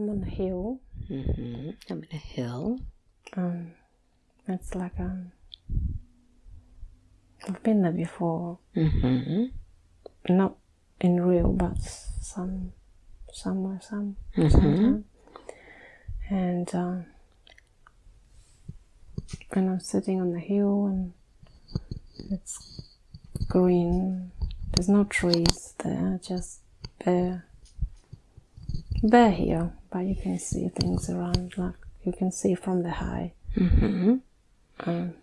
I'm on a hill. Mm-hmm. I'm in a hill. Um, it's like um, I've been there before. Mm-hmm. Not in real, but some somewhere, some Mm-hmm. sometime. And um, and I'm sitting on the hill, and it's green. There's no trees there, just bare, bare here. But you can see things around, like you can see from the high. Mm-hmm. Um,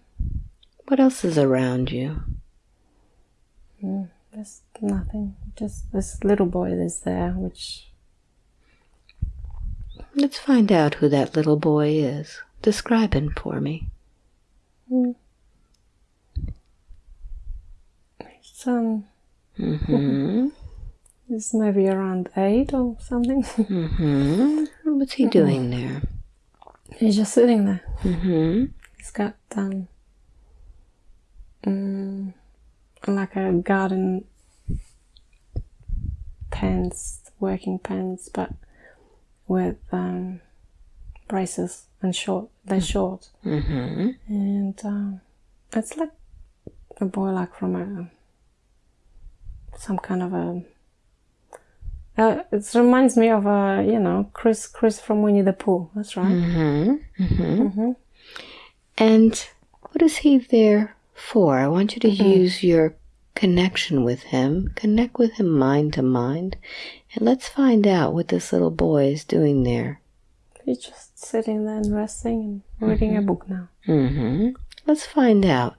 What else is around you? mm, there's nothing. Just this little boy is there, which Let's find out who that little boy is. Describe him for me. mm, it's um, Mm-hmm. It's maybe around eight or something. mm-hmm. What's he doing there? He's just sitting there. Mm-hmm. He's got um, mm, like a garden pants, working pants, but with um, braces and short. They're short, Mm-hmm. and um, it's like a boy, like from a some kind of a. Uh, it reminds me of a, you know, Chris, Chris from Winnie the Pooh. That's right. Mm-hmm. Mm-hmm. Mm-hmm. And what is he there for? I want you to use your connection with him, connect with him mind to mind, and let's find out what this little boy is doing there. He's just sitting there and resting and reading a book now. Mm-hmm. Let's find out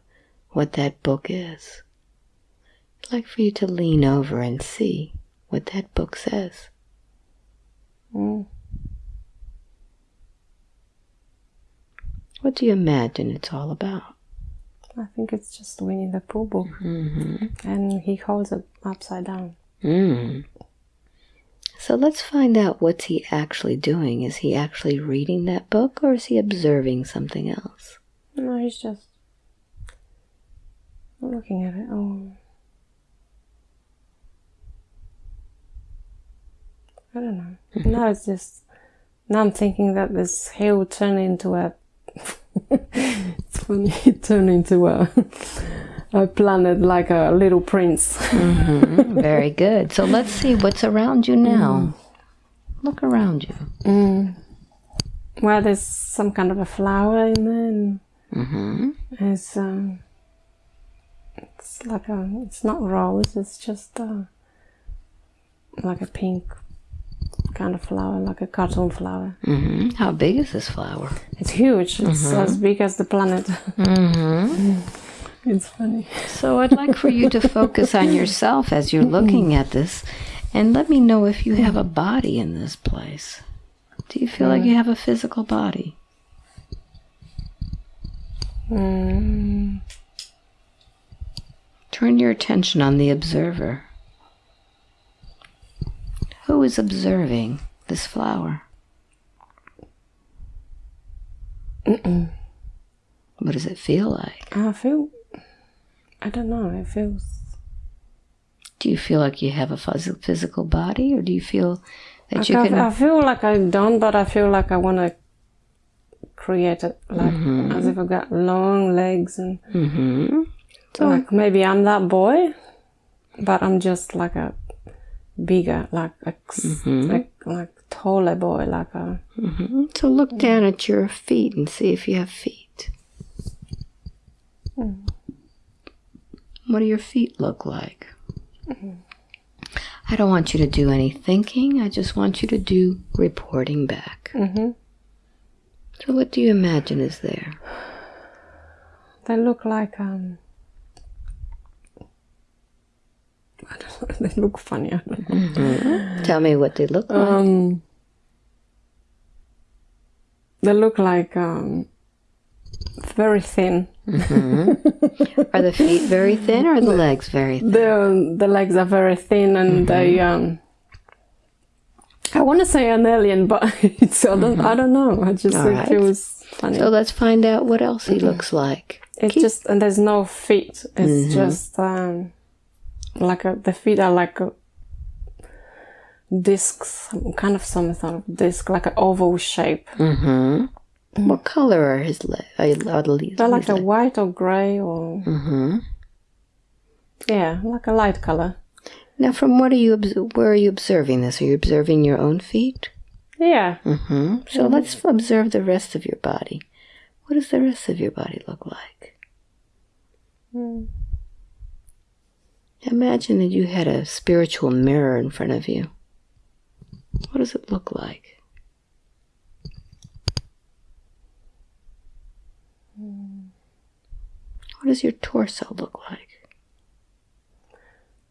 what that book is. I'd like for you to lean over and see what that book says. Mm. What do you imagine it's all about? I think it's just Winnie the Pooh book, Mm-hmm. and he holds it upside down. Mm. So let's find out what's he actually doing. Is he actually reading that book or is he observing something else? No, he's just looking at it. Oh, I don't know. now it's just now I'm thinking that this hill turned into a. it's funny. It turned into a a planet like a little prince. Mhm. Very good. So let's see what's around you now. Look around you. Mm. Well, there's some kind of a flower in there, and Mm-hmm. it's um, it's like a, it's not rose. It's just uh, like a pink kind of flower, like a cartoon flower. Mm-hmm. How big is this flower? It's huge. It's as big as the planet. Mm-hmm. it's funny. So I'd like for you to focus on yourself as you're looking at this and let me know if you have a body in this place. Do you feel like you have a physical body? Mm. Turn your attention on the observer. Who is observing this flower? What does it feel like? I feel. I don't know. It feels. Do you feel like you have a physical body, or do you feel that you I, can? I feel like I don't, but I feel like I want to create it, like as if I've got long legs and hmm like maybe I'm that boy, but I'm just like a bigger, like a, like like taller boy, like a. hmm So look down at your feet and see if you have feet. What do your feet look like? I don't want you to do any thinking. I just want you to do reporting back. hmm So, what do you imagine is there? They look like um. I don't know. They look funny. I don't know. Tell me what they look like. Um. They look like um. Very thin. Are the feet very thin or are the legs very thin? The the legs are very thin and they um. I want to say an alien, but it's I don't I don't know. I just All think right. it was funny. So, let's find out what else he looks like. It's just and there's no feet. It's just um, like a, the feet are like a, disc, some kind of some sort of disc, like an oval shape. Mm-hmm. What color are his legs? Are the leaves? They're like a white or grey or Mm-hmm. yeah, like a light color. Now, from what are you? Where are you observing this? Are you observing your own feet? Yeah. Mm-hmm. So let's observe the rest of your body. What does the rest of your body look like? Mm. Imagine that you had a spiritual mirror in front of you. What does it look like? What does your torso look like?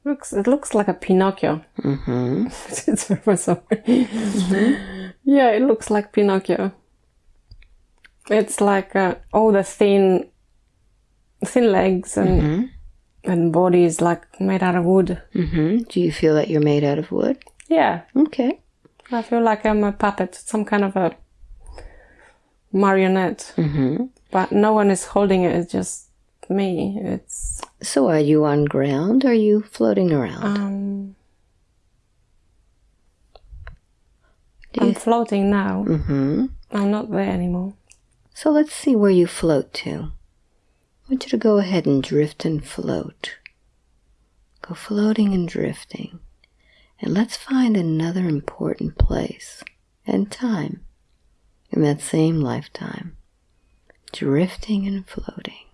Looks it looks like a Pinocchio. Mm-hmm. it's very sorry. Yeah, it looks like Pinocchio. It's like uh, all the thin, thin legs and Mm-hmm. And body is like made out of wood. Mm-hmm. Do you feel that you're made out of wood? Yeah, Okay. I feel like I'm a puppet, some kind of a marionette. Mm-hmm. But no one is holding it. It's just me. It's So are you on ground? Or are you floating around? um. I'm floating now. mm-hmm. I'm not there anymore. So let's see where you float to. I want you to go ahead and drift and float. Go floating and drifting. And let's find another important place and time in that same lifetime. Drifting and floating.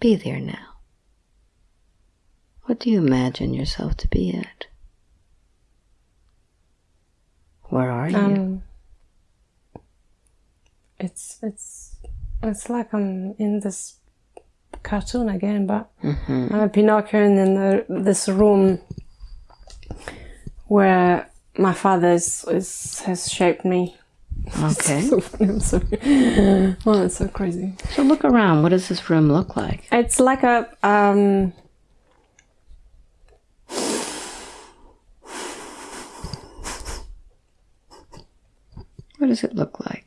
Be there now. What do you imagine yourself to be at? Where are you? Um. It's it's it's like I'm in this cartoon again, but hmm I'm a Pinocchio and in the, this room where my father is, is has shaped me. Okay. so funny, I'm sorry. oh, it's so crazy. So look around. What does this room look like? It's like a um. What does it look like?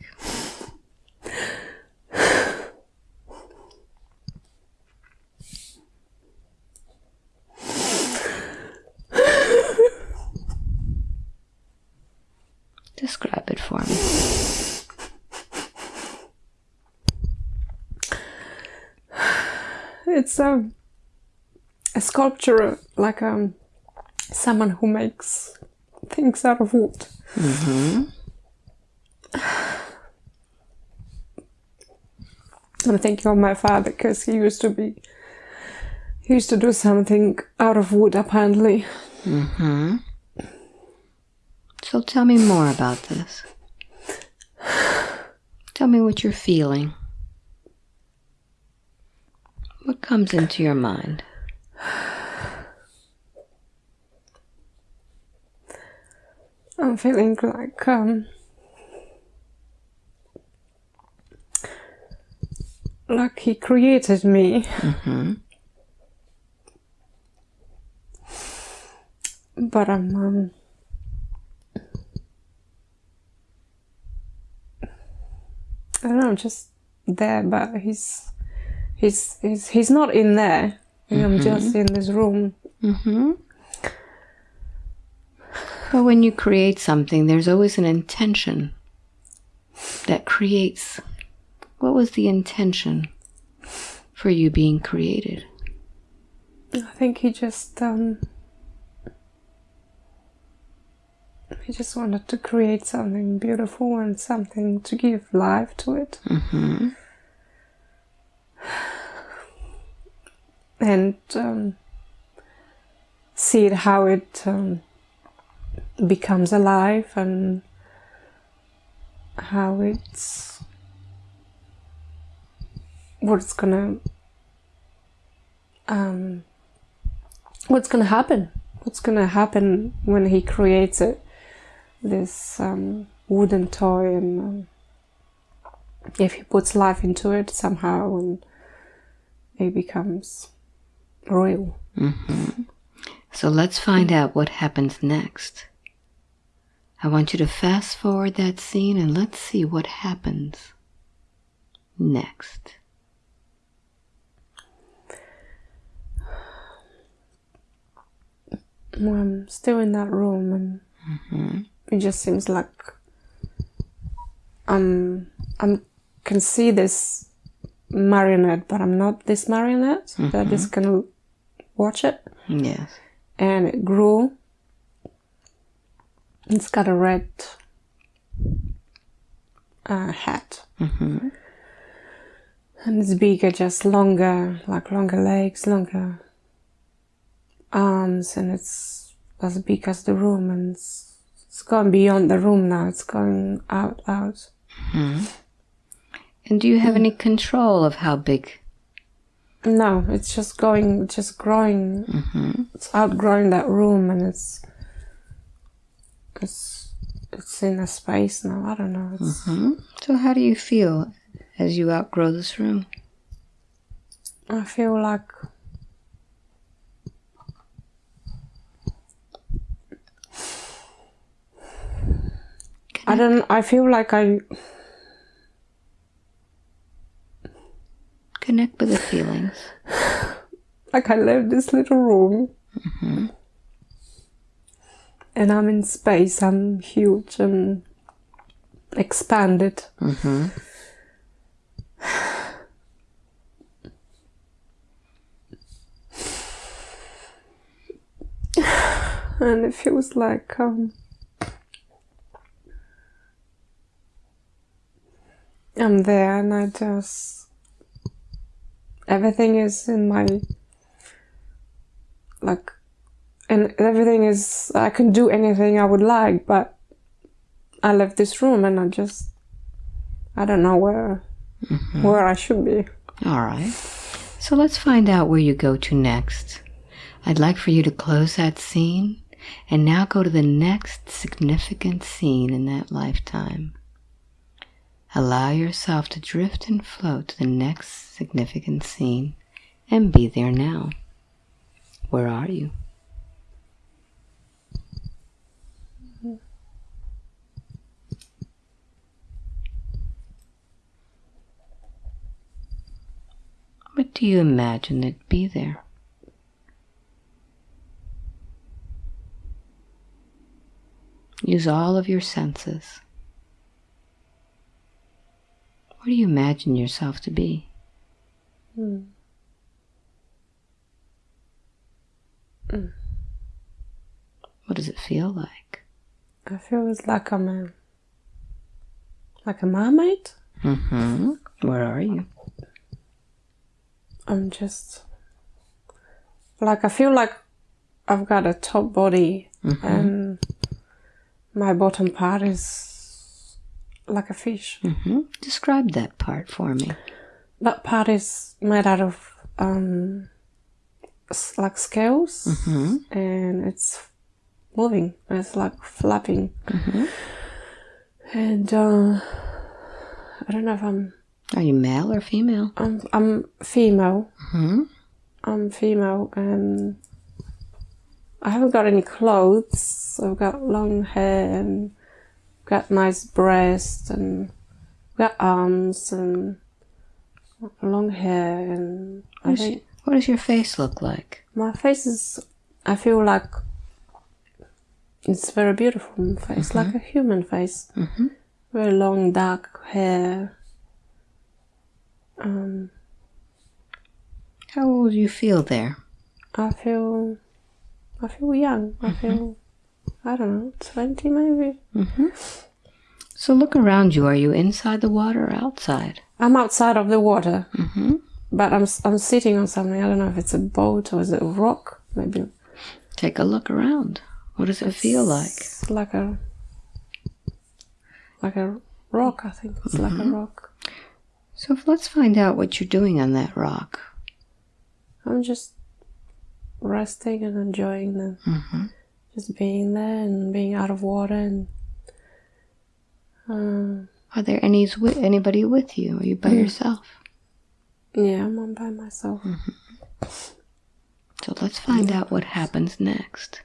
Describe it for me. It's a a sculpture like um someone who makes things out of wood. I'm thinking of my father because he used to be he used to do something out of wood apparently. Mm-hmm. So tell me more about this. Tell me what you're feeling. What comes into your mind? I'm feeling like um like he created me. Mm-hmm. But I'm um I don't know, just there, but he's he's he's he's not in there. I'm just in this room. Mm-hmm. But when you create something, there's always an intention that creates. What was the intention for you being created? I think he just um he just wanted to create something beautiful and something to give life to it. Mm-hmm. And um, see how it um, becomes alive and how it's what's gonna um, what's gonna happen. What's gonna happen when he creates it this um, wooden toy and um, if he puts life into it somehow and it becomes real Mm-hmm. So let's find out what happens next. I want you to fast forward that scene and let's see what happens next. I'm still in that room and It just seems like I'm I can see this marionette, but I'm not this marionette. I just can watch it, Yes. and it grew. It's got a red uh, hat, Mm-hmm. and it's bigger, just longer, like longer legs, longer arms, and it's as big as the room, and it's, it's gone beyond the room now. It's going out, out. And do you have mm. any control of how big? No, it's just going, just growing. Mm-hmm. It's outgrowing that room, and it's it's it's in a space now. I don't know. It's, mm-hmm. So how do you feel as you outgrow this room? I feel like I don't. I feel like I Connect with the feelings. like I left this little room, and I'm in space. I'm huge and expanded. Mm-hmm. and it feels like um, I'm there, and I just everything is in my like, and everything is I can do anything I would like, but I left this room, and I just I don't know where mm-hmm. where I should be. All right. So let's find out where you go to next. I'd like for you to close that scene and now go to the next significant scene in that lifetime. Allow yourself to drift and float to the next significant scene and be there now. Where are you? What do you imagine it be there? Use all of your senses. What do you imagine yourself to be? Hmm. Hmm. What does it feel like? I feel it's like I'm a like a mermaid. Mm-hmm. Where are you? I'm just like I feel like I've got a top body mm-hmm. and my bottom part is like a fish. Mm-hmm. Describe that part for me. That part is made out of um, like scales Mm-hmm. and it's moving. It's like flapping. And uh, I don't know if I'm Are you male or female? I'm I'm female. Mm-hmm. I'm female and I haven't got any clothes. I've got long hair and got nice breasts and got arms and long hair and I What, think what does your face look like? my face is I feel like it's very beautiful face, like a human face. Mhm. Very long dark hair. Um How old do you feel there? I feel, I feel young. I feel, I don't know, twenty maybe. So look around you. Are you inside the water or outside? I'm outside of the water, Mm-hmm. but I'm I'm sitting on something. I don't know if it's a boat or is it a rock. Maybe Take a look around. What does it feel like? like a like a rock. I think it's like a rock. So if- let's find out what you're doing on that rock. I'm just resting and enjoying the Mm-hmm. Just being there and being out of water and. Um, Are there any with anybody with you? Are you by yourself? yeah, I'm on by myself. So let's find out what happens next.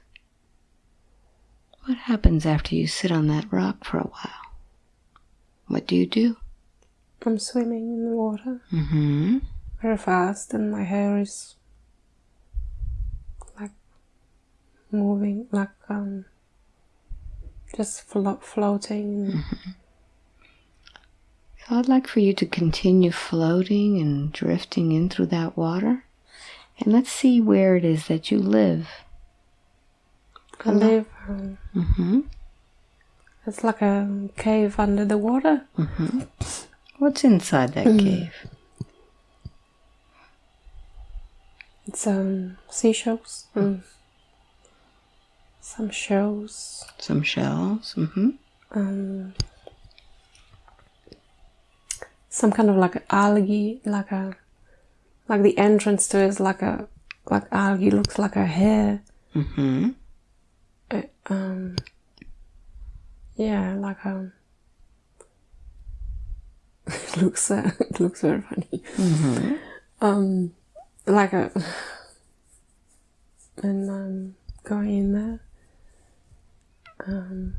What happens after you sit on that rock for a while? What do you do? I'm swimming in the water. Mm-hmm. very fast and my hair is like moving like um just flo- floating. So I'd like for you to continue floating and drifting in through that water. And let's see where it is that you live. I live. Um, Mm-hmm. it's like a cave under the water. Mhm. What's inside that cave? It's um seashells. Some shells. Some shells. Mm-hmm. Um, some kind of like algae, like a like the entrance to it is like a like algae looks like a hair. Mm-hmm. It, um, yeah, like a. it looks uh, it looks very funny. Mhm. Um, like a. And um, going in there. Um,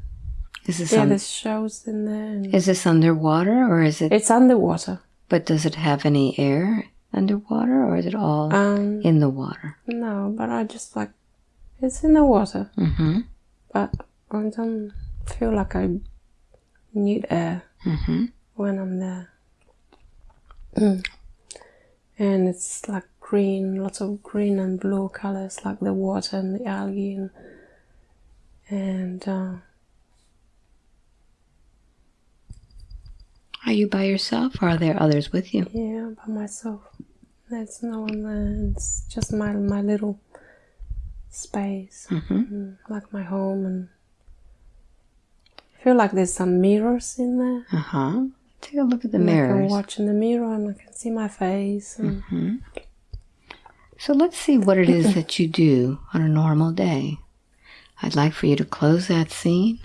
Is this yeah, there's shows in there. Is this underwater or is it? it's underwater. But does it have any air underwater or is it all Um, in the water? no, but I just like it's in the water, Mm-hmm. but I don't feel like I need air Mm-hmm. when I'm there. Mm. And it's like green, lots of green and blue colors, like the water and the algae, and, and uh, Are you by yourself or are there others with you? yeah, by myself. There's no one there. It's just my my little space, Mm-hmm. mm, like my home, and I feel like there's some mirrors in there. Uh-huh. Take a look at the And I can mirrors. watch in the mirror and I can see my face. And Mm-hmm. So let's see what it is that you do on a normal day. I'd like for you to close that scene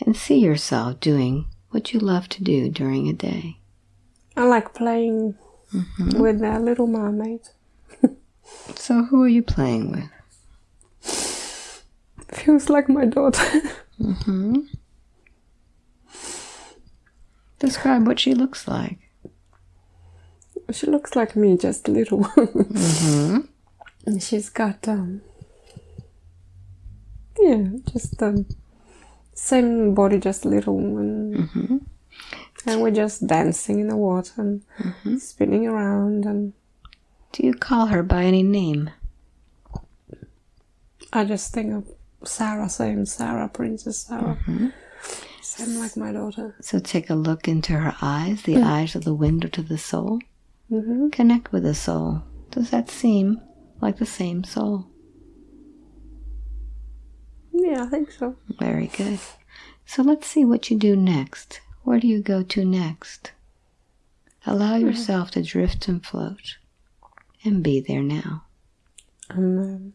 and see yourself doing what you love to do during a day. I like playing with that little mermaid. So who are you playing with? Feels like my daughter. Mm-hmm. Describe what she looks like. she looks like me, just a little. Mm-hmm. And She's got um yeah, just the same body, just little, and Mm-hmm. and we're just dancing in the water and spinning around, and Do you call her by any name? I just think of Sarah, same Sarah, Princess Sarah, same like my daughter. So take a look into her eyes, the eyes of the window to the soul. hmm Connect with the soul. Does that seem like the same soul? Yeah, I think so. Very good. So let's see what you do next. Where do you go to next? Allow yourself to drift and float and be there now. And um,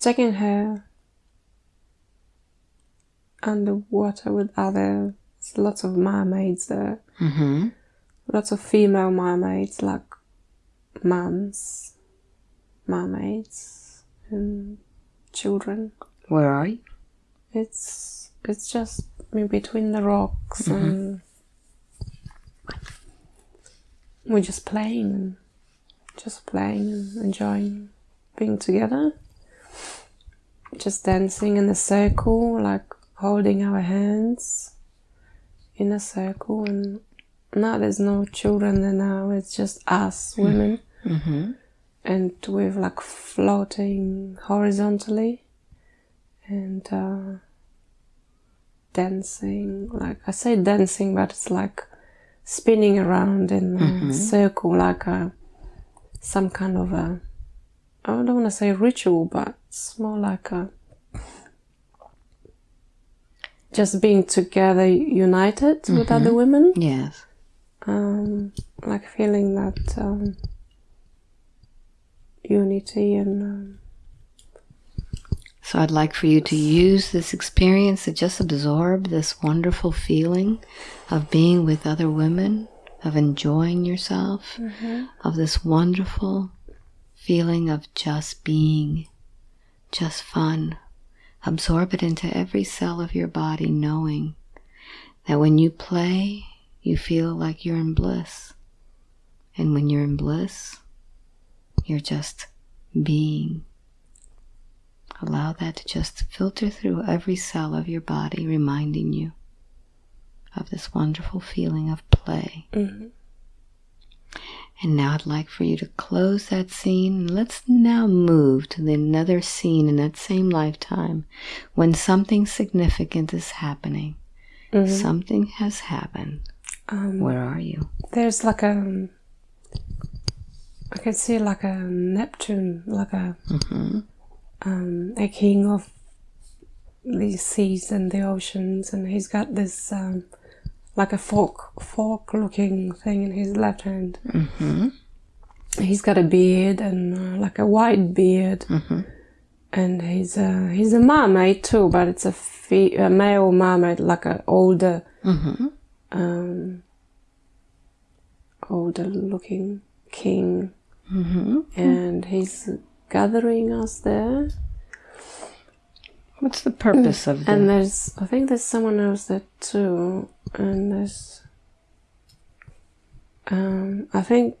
taking her underwater with other lots of mermaids there, Mm-hmm. lots of female mermaids like mums, mermaids, and children. Where are you? It's it's just between the rocks and we're just playing, and just playing and enjoying being together. Just dancing in a circle, like holding our hands in a circle, and now there's no children there now. It's just us women, Mm-hmm. And we're like floating horizontally and uh, dancing. Like I say dancing, but it's like spinning around in a circle, like a some kind of a. I don't want to say ritual, but it's more like a just being together, united with other women. Yes. Um, like feeling that um, unity and. Um, So I'd like for you to use this experience to just absorb this wonderful feeling of being with other women, of enjoying yourself, of this wonderful feeling of just being, just fun. Absorb it into every cell of your body, knowing that when you play, you feel like you're in bliss. And when you're in bliss, you're just being. Allow that to just filter through every cell of your body, reminding you of this wonderful feeling of play. Mm-hmm. And now I'd like for you to close that scene. Let's now move to the another scene in that same lifetime when something significant is happening. Something has happened. Um, Where are you? there's like a. I can see like a Neptune, like a um, a king of the seas and the oceans, and he's got this um, like a fork, fork-looking thing in his left hand. Mm-hmm. He's got a beard and uh, like a white beard, and he's a he's a mermaid too, but it's a, fe- a male mermaid, like a older, Mm-hmm. um, older looking king, Mm-hmm. and he's gathering us there. What's the purpose of the And there's, I think there's someone else there too, and there's, um, I think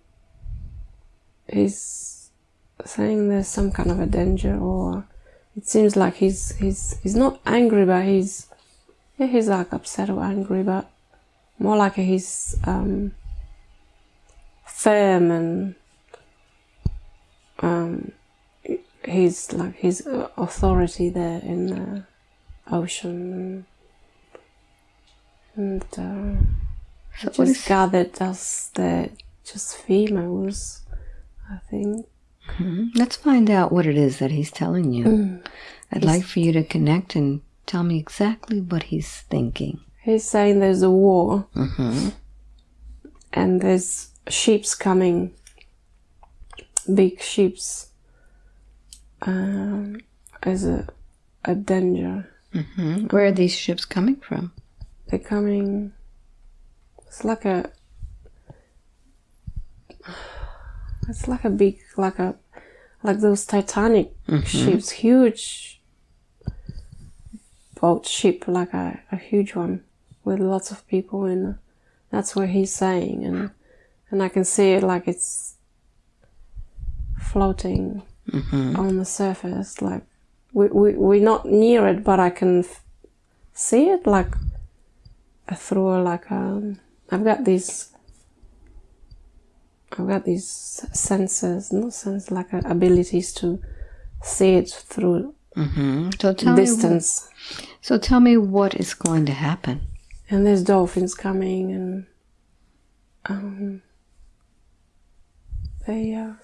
he's saying there's some kind of a danger, or it seems like he's he's he's not angry, but he's yeah he's like upset or angry, but more like he's um, firm and um, he's like his uh, authority there in the ocean and, uh, what is- gathered us there just females I think Mhm. Let's find out what it is that he's telling you. I'd like for you to connect and tell me exactly what he's thinking. he's saying there's a war Mm-hmm. and there's ships coming big ships um, as a, a danger Mm-hmm. Where are these ships coming from? they're coming it's like a it's like a big like a like those titanic ships huge boat ship like a, a huge one with lots of people in that's what he's saying and and i can see it like it's floating Mm-hmm. on the surface like we, we, we're not near it but i can f- see it like through like um i've got these i've got these senses not sense like uh, abilities to see it through Mm-hmm. So tell me. distance So tell me what is going to happen. and there's dolphins coming and um they uh,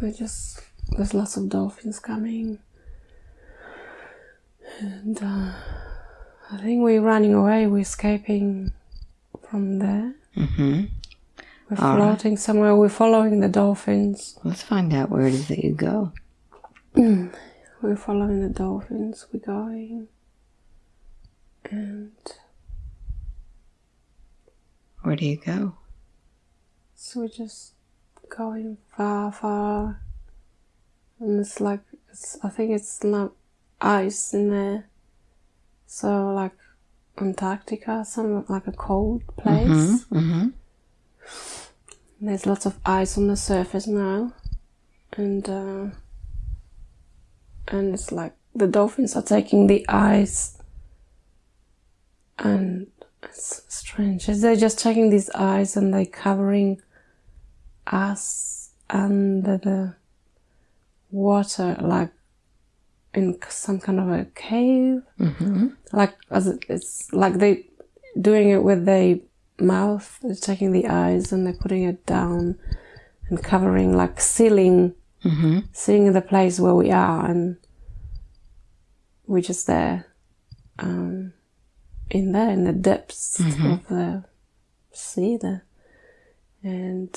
they just there's lots of dolphins coming and uh, I think we're running away we're escaping from there Mm-hmm. we're All right. floating somewhere we're following the dolphins Let's find out where it is that you go. we're following the dolphins we're going and Where do you go? So we're just going far, far, and it's like it's. I think it's not ice in there. So like Antarctica, some like a cold place. Mm-hmm. There's lots of ice on the surface now, and uh, and it's like the dolphins are taking the ice, and it's strange. They're just taking these ice and they're covering us under the water, like in some kind of a cave. Mm-hmm. Like as it- it's like they doing it with their mouth. They're taking the eyes and they're putting it down and covering, like sealing, Mm-hmm. seeing the place where we are, and we're just there, um, in there in the depths of the sea there, and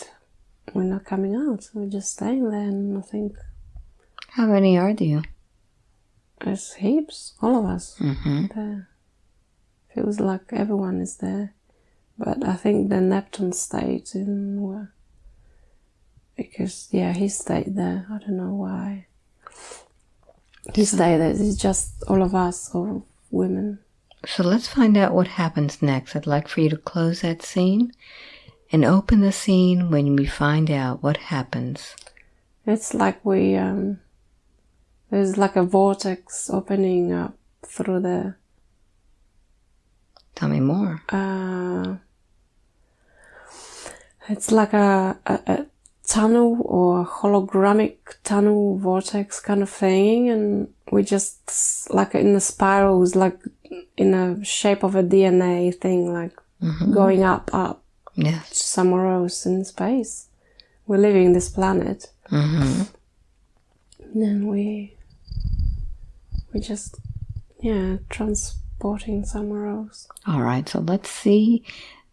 we're not coming out. We're just staying there, and I think How many are you? there's heaps, all of us. Mm-hmm. there. Feels like everyone is there. But I think the Neptune stayed in where because yeah, he stayed there. I don't know why. He stayed there. It's just all of us, all women. So let's find out what happens next. I'd like for you to close that scene and open the scene when we find out what happens. It's like we um there's like a vortex opening up through the Tell me more. uh, it's like a, a, a tunnel or hologramic tunnel vortex kind of thing and we just like in the spirals like in a shape of a dna thing like going up up Yes. somewhere else in space we're leaving this planet Mm-hmm. then we we just yeah transporting somewhere else All right. So let's see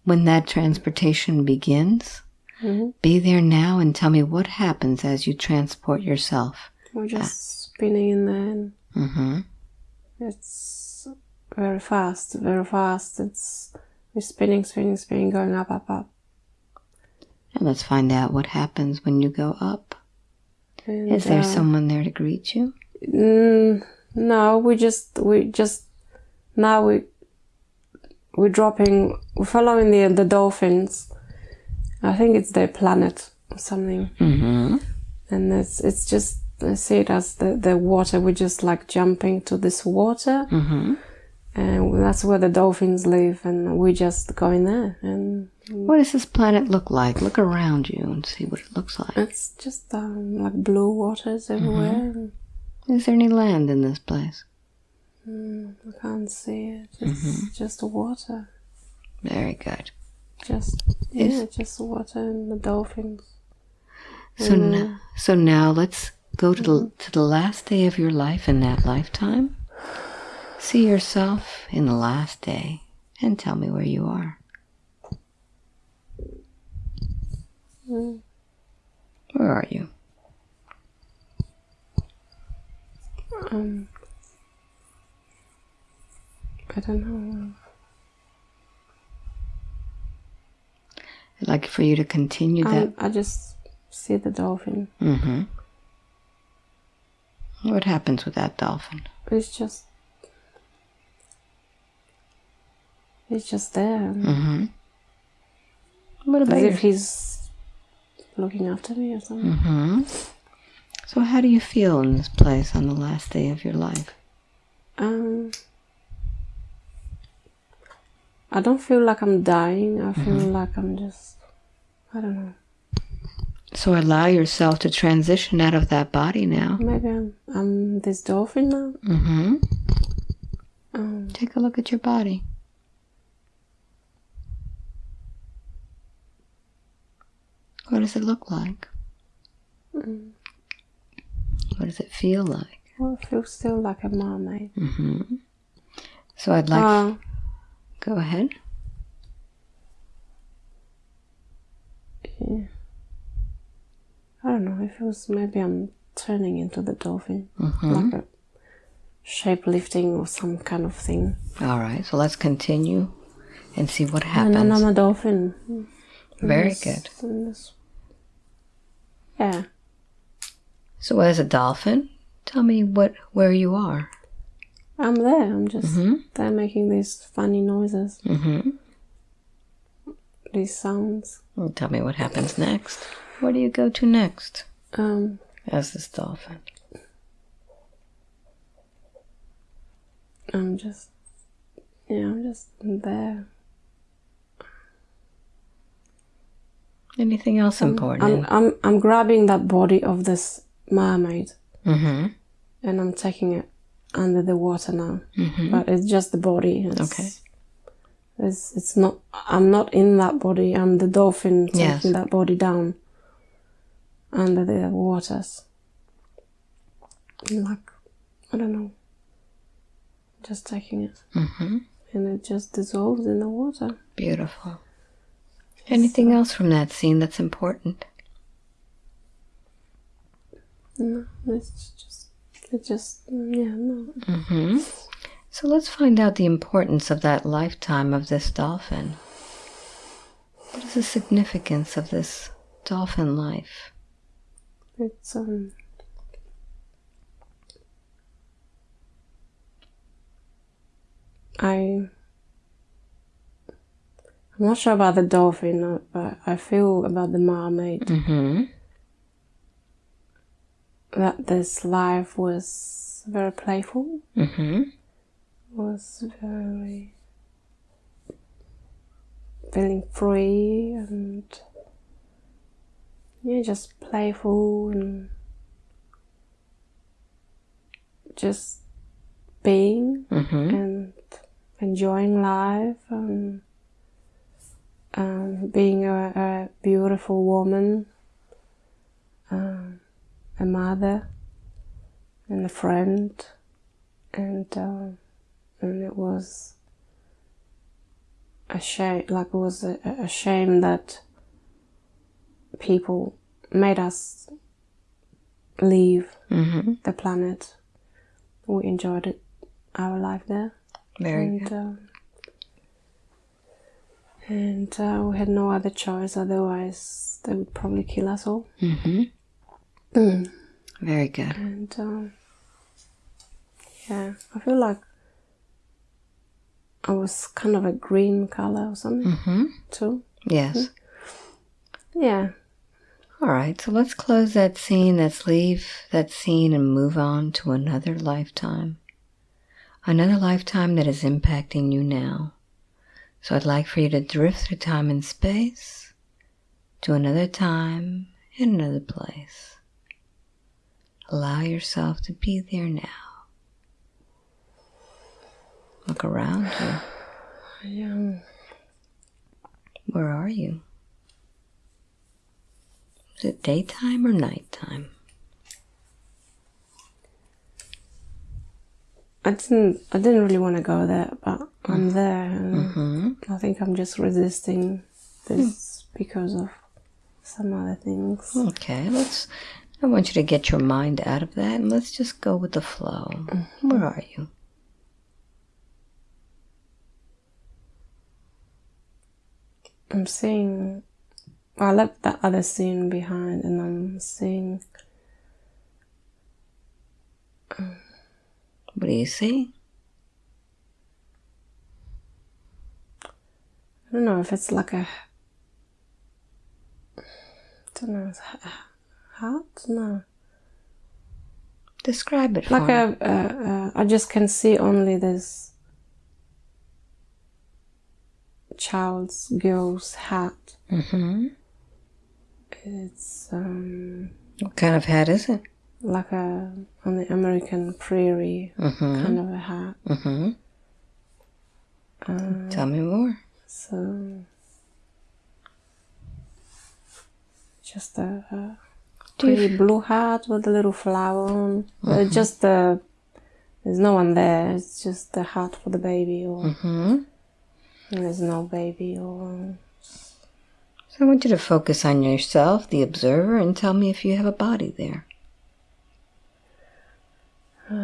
when that transportation begins. Mhm. Be there now and tell me what happens as you transport yourself. we're just spinning in there and Mm-hmm. it's very fast very fast it's we're spinning spinning spinning going up up up And let's find out what happens when you go up. and, Is there uh, someone there to greet you? Mm, no, we just we just now we we're dropping we're following the the dolphins. I think it's their planet or something, Mm-hmm. and it's it's just I see it as the the water. We're just like jumping to this water, Mm-hmm. And that's where the dolphins live, and we just go in there, and What does this planet look like? Look around you and see what it looks like. it's just um, like blue waters everywhere. and Is there any land in this place? I can't see it. It's just water. Very good. Just Is- yeah, just water and the dolphins. So Mm. now, so now let's go to the to the last day of your life in that lifetime. See yourself in the last day and tell me where you are. Mm. Where are you? Um, I don't know. I'd like for you to continue that. Um, I just see the dolphin. Mm-hmm. What happens with that dolphin? It's just, it's just there, Mm-hmm. What about as your if he's looking after me or something. Mm-hmm. So how do you feel in this place on the last day of your life? Um, I don't feel like I'm dying. I feel like I'm just, I don't know. So allow yourself to transition out of that body now. Maybe I'm, I'm this dolphin now. Mm-hmm. Um, Take a look at your body. What does it look like? Mm. What does it feel like? well, I feel still like a mermaid. Mm-hmm. So I'd like. Uh, go ahead. yeah. I don't know. It feels maybe I'm turning into the dolphin, Mm-hmm. like a shape-lifting or some kind of thing. All right. So let's continue and see what And happens. then I'm a dolphin. Very Yes, good. Yeah. So as a dolphin, tell me what where you are. I'm there. I'm just Mm-hmm. there making these funny noises, Mm-hmm. these sounds. Tell me what happens next. Where do you go to next Um, as this dolphin? I'm just, yeah, I'm just there. Anything else I'm, important? I'm, I'm grabbing that body of this mermaid mm-hmm. and I'm taking it under the water now. Mm-hmm. But it's just the body. It's, Okay. It's, it's not, I'm not in that body. I'm the dolphin taking Yes. that body down under the waters. Like, I don't know. Just taking it. Mm-hmm. And it just dissolves in the water. Beautiful. Anything else from that scene that's important? No, it's just, it just, yeah, no. Mm-hmm. So let's find out the importance of that lifetime of this dolphin. What is the significance of this dolphin life? It's, um, I, I'm not sure about the dolphin, uh, but I feel about the mermaid. Mm-hmm. that this life was very playful, Mm-hmm. was very feeling free and yeah, just playful and just being Mm-hmm. and enjoying life and um, being a, a beautiful woman, um, a mother, and a friend, and um, and it was a shame. Like it was a, a shame that people made us leave Mm-hmm. the planet. We enjoyed it, our life there Very and good. um, and uh, we had no other choice. Otherwise, they would probably kill us all. Mm-hmm. Very good. And um, yeah, I feel like I was kind of a green color or something Mm-hmm. too. Yes. Yeah, All right. So let's close that scene. Let's leave that scene and move on to another lifetime. Another lifetime that is impacting you now. So I'd like for you to drift through time and space to another time in another place. Allow yourself to be there now. Look around you. yeah. Um, Where are you? Is it daytime or nighttime? I didn't. I didn't really want to go there, but I'm mm. there, and hmm I think I'm just resisting this hmm. because of some other things. Okay, let's. I want you to get your mind out of that and let's just go with the flow. Mm-hmm. Where are you? I'm seeing. I left that other scene behind, and I'm seeing. Um, What do you see? I don't know if it's like a. I don't know. It's a hat? No. Describe it Like me. a. Uh, uh, just can see only this. Child's girl's hat. hmm It's um, What kind of hat is it? Like a on the American prairie Mm-hmm. kind of a hat. Mm-hmm. Uh, Tell me more. so just a, a pretty blue hat with a little flower on. Uh, just the there's no one there. It's just the hat for the baby, or Mm-hmm. and there's no baby, or So I want you to focus on yourself, the observer, and tell me if you have a body there.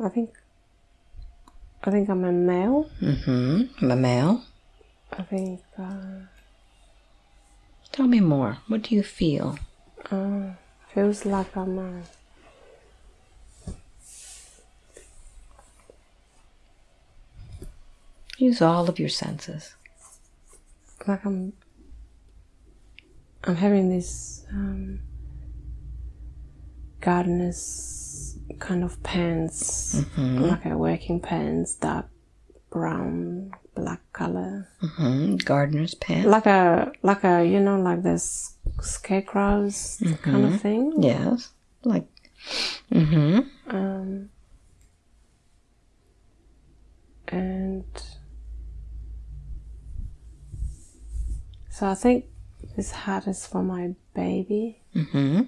I think I think I'm a male. Mm-hmm. I'm a male. I think uh, Tell me more. What do you feel? uh, feels like I'm a Use all of your senses. like I'm I'm having this um, gardener's kind of pants, like a working pants, dark brown, black color, Mm-hmm. Gardener's pants. like a like a you know like this scarecrows kind of thing. Yes. Like. Mm-hmm. Um, and so I think this hat is for my baby, Mm-hmm.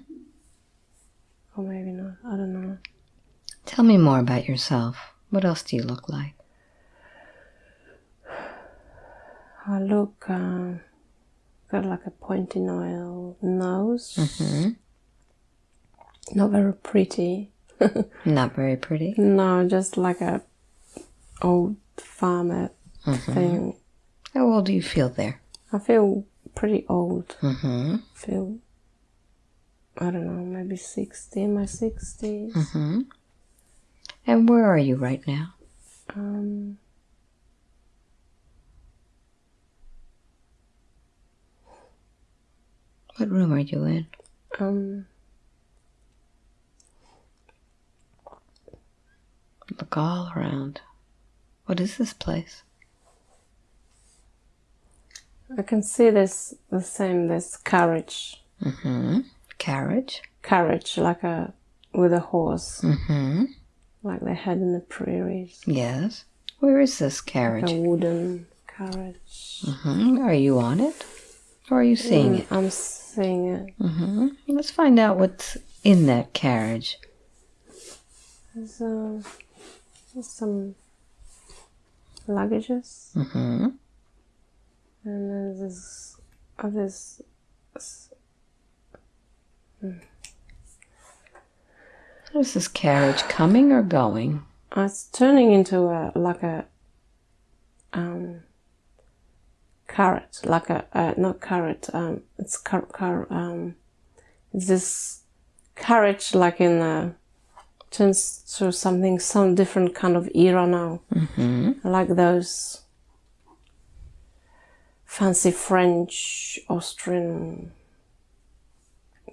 or maybe not. I don't know. Tell me more about yourself. What else do you look like? I look uh, got like a pointy nose, Mm-hmm. not very pretty. Not very pretty. No, just like a old farmer thing. How old do you feel there? I feel pretty old. Mm-hmm. feel I don't know, maybe sixty in my sixties. Mm-hmm. And where are you right now? Um What room are you in? Um, Look all around. What is this place? I can see this the same. This carriage, Mm-hmm. Carriage. carriage like a with a horse, Mm-hmm. like they had in the prairies. Yes. Where is this carriage? A wooden carriage. hmm Are you on it? Or are you seeing Mm, it? I'm seeing it. hmm Let's find out what's in that carriage. There's, uh, there's some luggages, hmm and then there's oh, there's Is this carriage coming or going? uh, it's turning into a like a um carrot, like a uh, not carrot. Um, it's car, car um, it's this carriage like in a turns to something some different kind of era now. hmm like those fancy French, Austrian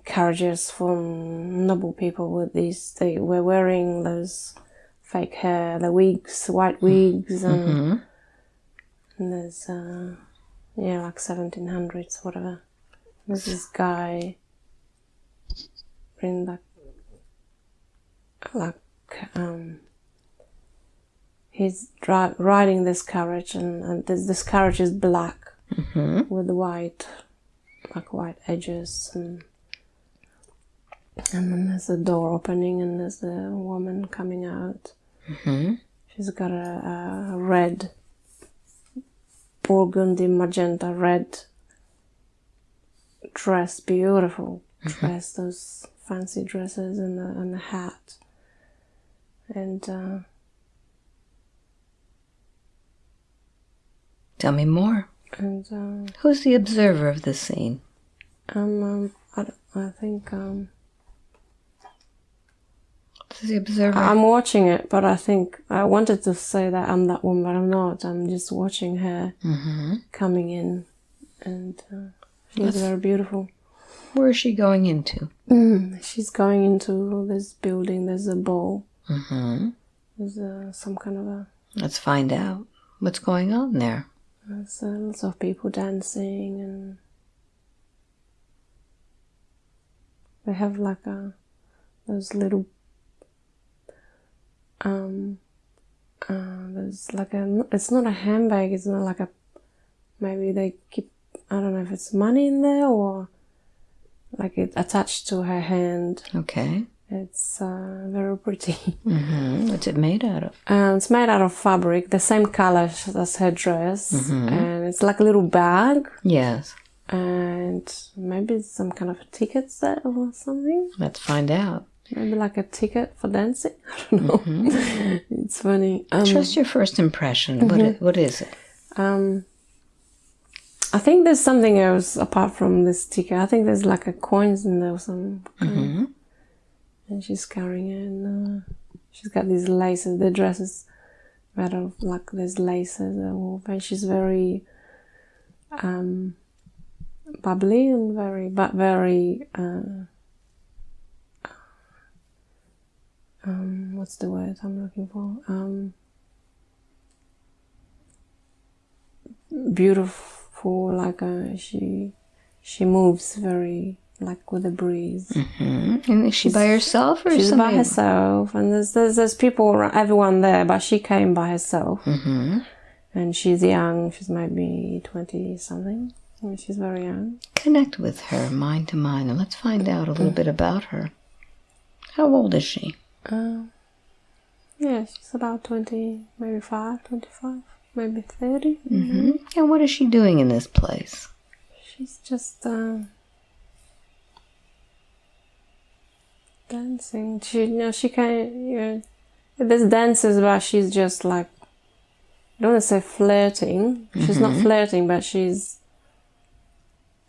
carriages from noble people with these. They were wearing those fake hair, the wigs, white wigs, and, hmm and there's, uh, yeah, like 1700s, whatever. There's this guy in that, like, um, he's dri- riding this carriage, and, and this, this carriage is black hmm with white, like white edges, and and then there's a door opening, and there's a woman coming out. hmm She's got a, a red, burgundy, magenta red dress, beautiful dress, those fancy dresses, and the, and the hat. And uh, Tell me more. And uh, Who's the observer of the scene? um, um, I, I think um, Who's the observer? I'm watching it, but I think I wanted to say that I'm that one, but I'm not. I'm just watching her hmm coming in, and uh, she's That's- very beautiful. Where is she going into? Mm, she's going into this building. There's a ball. hmm There's uh, some kind of a. Let's find out what's going on there. There's lots of people dancing, and they have like a those little. Um. Uh, there's like a. It's not a handbag. It's not like a. Maybe they keep. I don't know if it's money in there or. Like it attached to her hand. Okay. It's uh, very pretty. hmm What's it made out of? Um, it's made out of fabric, the same color as her dress, and it's like a little bag, Yes. and maybe some kind of a ticket set or something. Let's find out. Maybe like a ticket for dancing. I don't know. it's funny. Um, Trust your first impression. What, i- what is it? um, I think there's something else apart from this ticket. I think there's like a coins in there or some hmm and she's carrying and uh, she's got these laces the dress is of like there's laces and she's very um bubbly and very but very uh, um what's the word i'm looking for? Um beautiful like uh, she she moves very like with a breeze hmm And is she by herself or She's by herself, and there's, there's there's people, around, everyone there, but she came by herself, hmm and she's young. She's maybe twenty something. and She's very young. Connect with her, mind to mind, and let's find out a little bit about her. How old is she? Uh, yeah, she's about twenty, maybe five, 25, maybe 30 hmm And what is she doing in this place? She's just um, dancing. She, you know, she can. Know, there's dances, but she's just like. I don't want to say flirting. She's not flirting, but she's.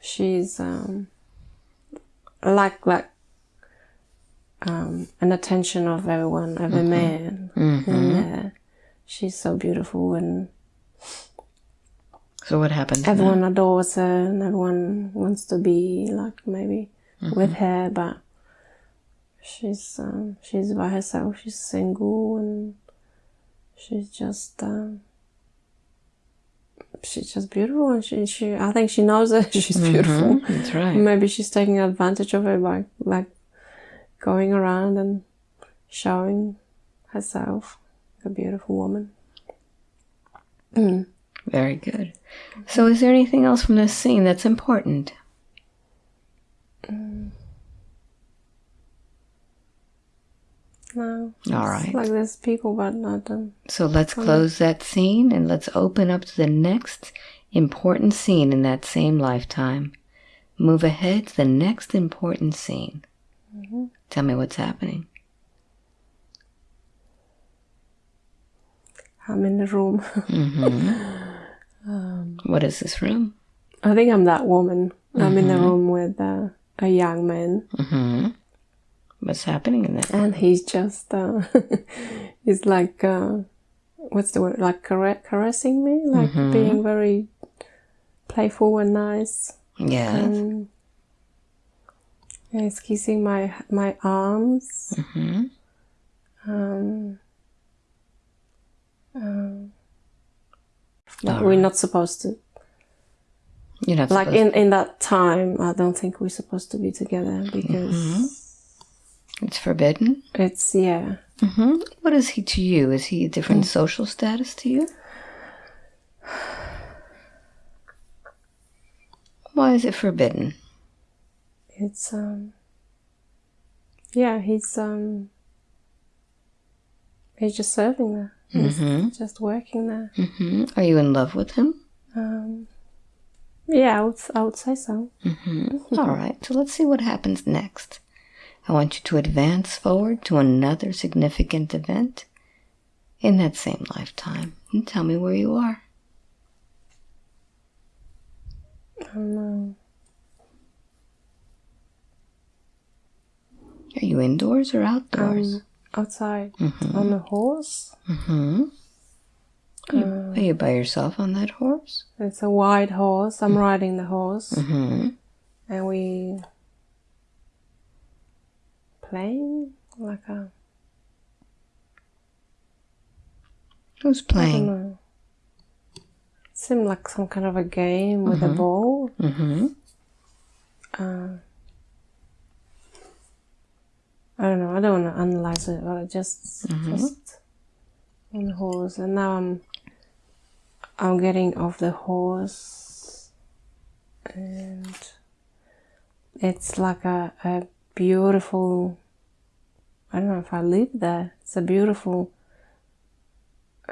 She's um. Like like. Um, an attention of everyone, every man Mm-hmm. in there. She's so beautiful and So what happens? now? everyone adores her and everyone wants to be like maybe with her but she's um, she's by herself she's single and she's just um, she's just beautiful and she, she i think she knows that she's beautiful That's right. maybe she's taking advantage of it by like going around and showing herself a beautiful woman Very good. So is there anything else from this scene that's important? No All right. like there's people but not um, So let's close that scene and let's open up to the next important scene in that same lifetime. Move ahead to the next important scene. Tell me what's happening. i'm in the room What is this room? i think i'm that woman i'm in the room with uh, a young man Mm-hmm. What's happening in that? and he's just uh, he's like uh, what's the word? Like caressing me? Like being very playful and nice. Yeah. and he's kissing my my arms. Mm-hmm. um, um, but we're not supposed to. You're not like in in that time i don't think we're supposed to be together because It's forbidden. it's yeah Mm-hmm. What is he to you? Is he a different social status to you? Why is it forbidden? it's um yeah he's um he's just serving there he's just working there hmm Are you in love with him? um yeah i would, I would say so All right, so let's see what happens next. I want you to advance forward to another significant event in that same lifetime and tell me where you are. um, Are you indoors or outdoors? um, outside. On a horse. Hmm Are you, are you by yourself on that horse? it's a white horse. I'm riding the horse. Hmm and we playing like a Who's I don't playing? know. It seemed like some kind of a game with a ball. hmm Uh, I don't know. I don't want to analyze it, but I just just on horse, and now I'm I'm getting off the horse, and it's like a a beautiful. I don't know if I live there. It's a beautiful.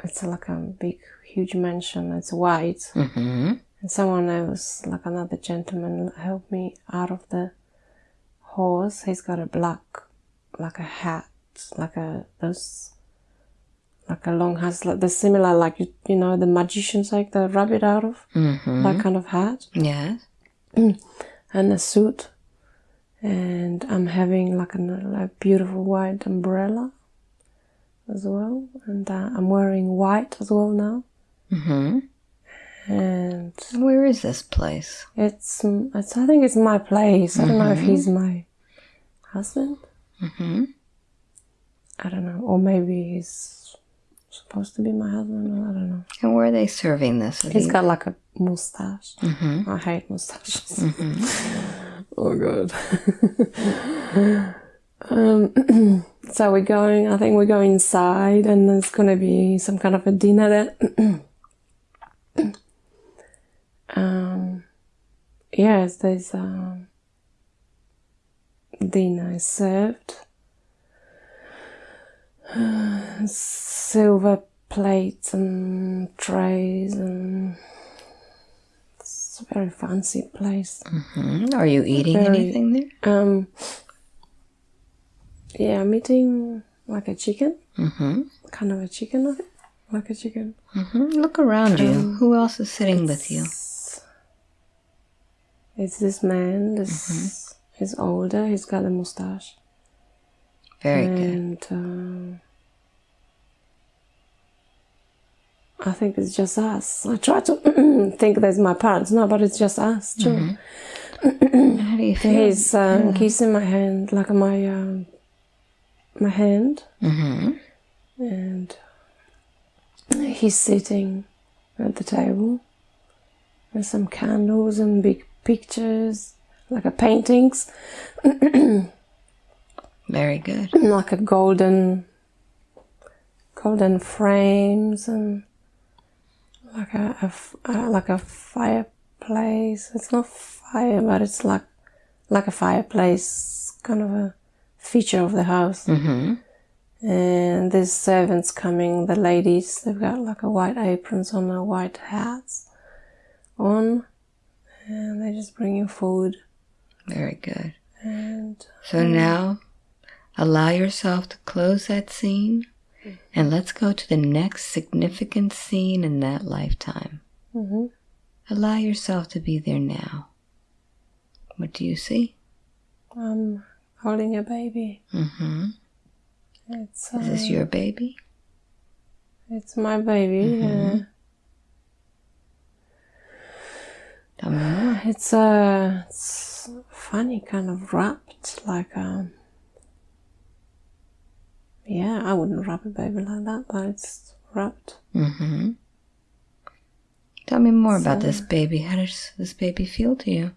It's like a big, huge mansion. It's white. hmm And someone else, like another gentleman, helped me out of the horse. He's got a black, like a hat, like a those, like a long hat, like the similar, like you, you know, the magicians like the rabbit out of hmm that kind of hat, Yes. and a suit. And I'm having like a like beautiful white umbrella as well, and uh, I'm wearing white as well now. hmm And Where is this place? It's, it's I think it's my place. I don't know if he's my husband. hmm I don't know, or maybe he's supposed to be my husband. I don't know. And where are they serving this? Is He's he- got like a mustache. Mhm. I hate mustaches. oh god. um, so we're going. I think we're going inside, and there's gonna be some kind of a dinner there. um, yes, there's um, dinner served. silver plates and trays and a very fancy place. Mhm. Are you eating Very- anything there? Um, yeah, I'm eating like a chicken, hmm kind of a chicken, I think. like a chicken. hmm Look around you. Who else is sitting with you? It's this man. This he's older. He's got a mustache, Very good. and um, I think it's just us. I try to think there's my parents, no, but it's just us too. How do you feel? He's um, kissing my hand, like my um, my hand, Mm-hmm. and he's sitting at the table with some candles and big pictures, like a paintings, Very good. like a golden golden frames and like a, a uh, like a fireplace. It's not fire, but it's like like a fireplace, kind of a feature of the house. Mm-hmm. And there's servants coming. The ladies, they've got like a white aprons on, a white hats on, and they're just bringing food. Very good. And So now allow yourself to close that scene and let's go to the next significant scene in that lifetime. mhm. Allow yourself to be there now. What do you see? I'm holding a baby. Mm-hmm. It's Is this uh, your baby? It's my baby. Yeah. Me more. It's uh, it's funny, kind of wrapped, like um. Yeah, I wouldn't wrap a baby like that, but it's wrapped. Mm-hmm. Tell me more about this baby. How does this baby feel to you?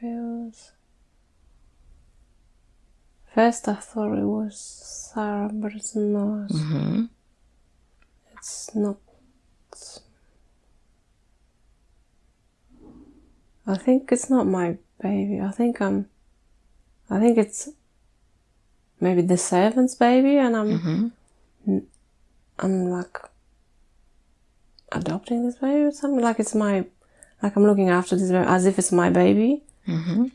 Feels. First, I thought it was Sarah, but it's not. Mm-hmm. It's not. I think it's not my baby. I think I'm. I think it's maybe the servant's baby, and I'm. Mm-hmm. I'm like adopting this baby or something. Like it's my. Like I'm looking after this baby as if it's my baby, Mm-hmm.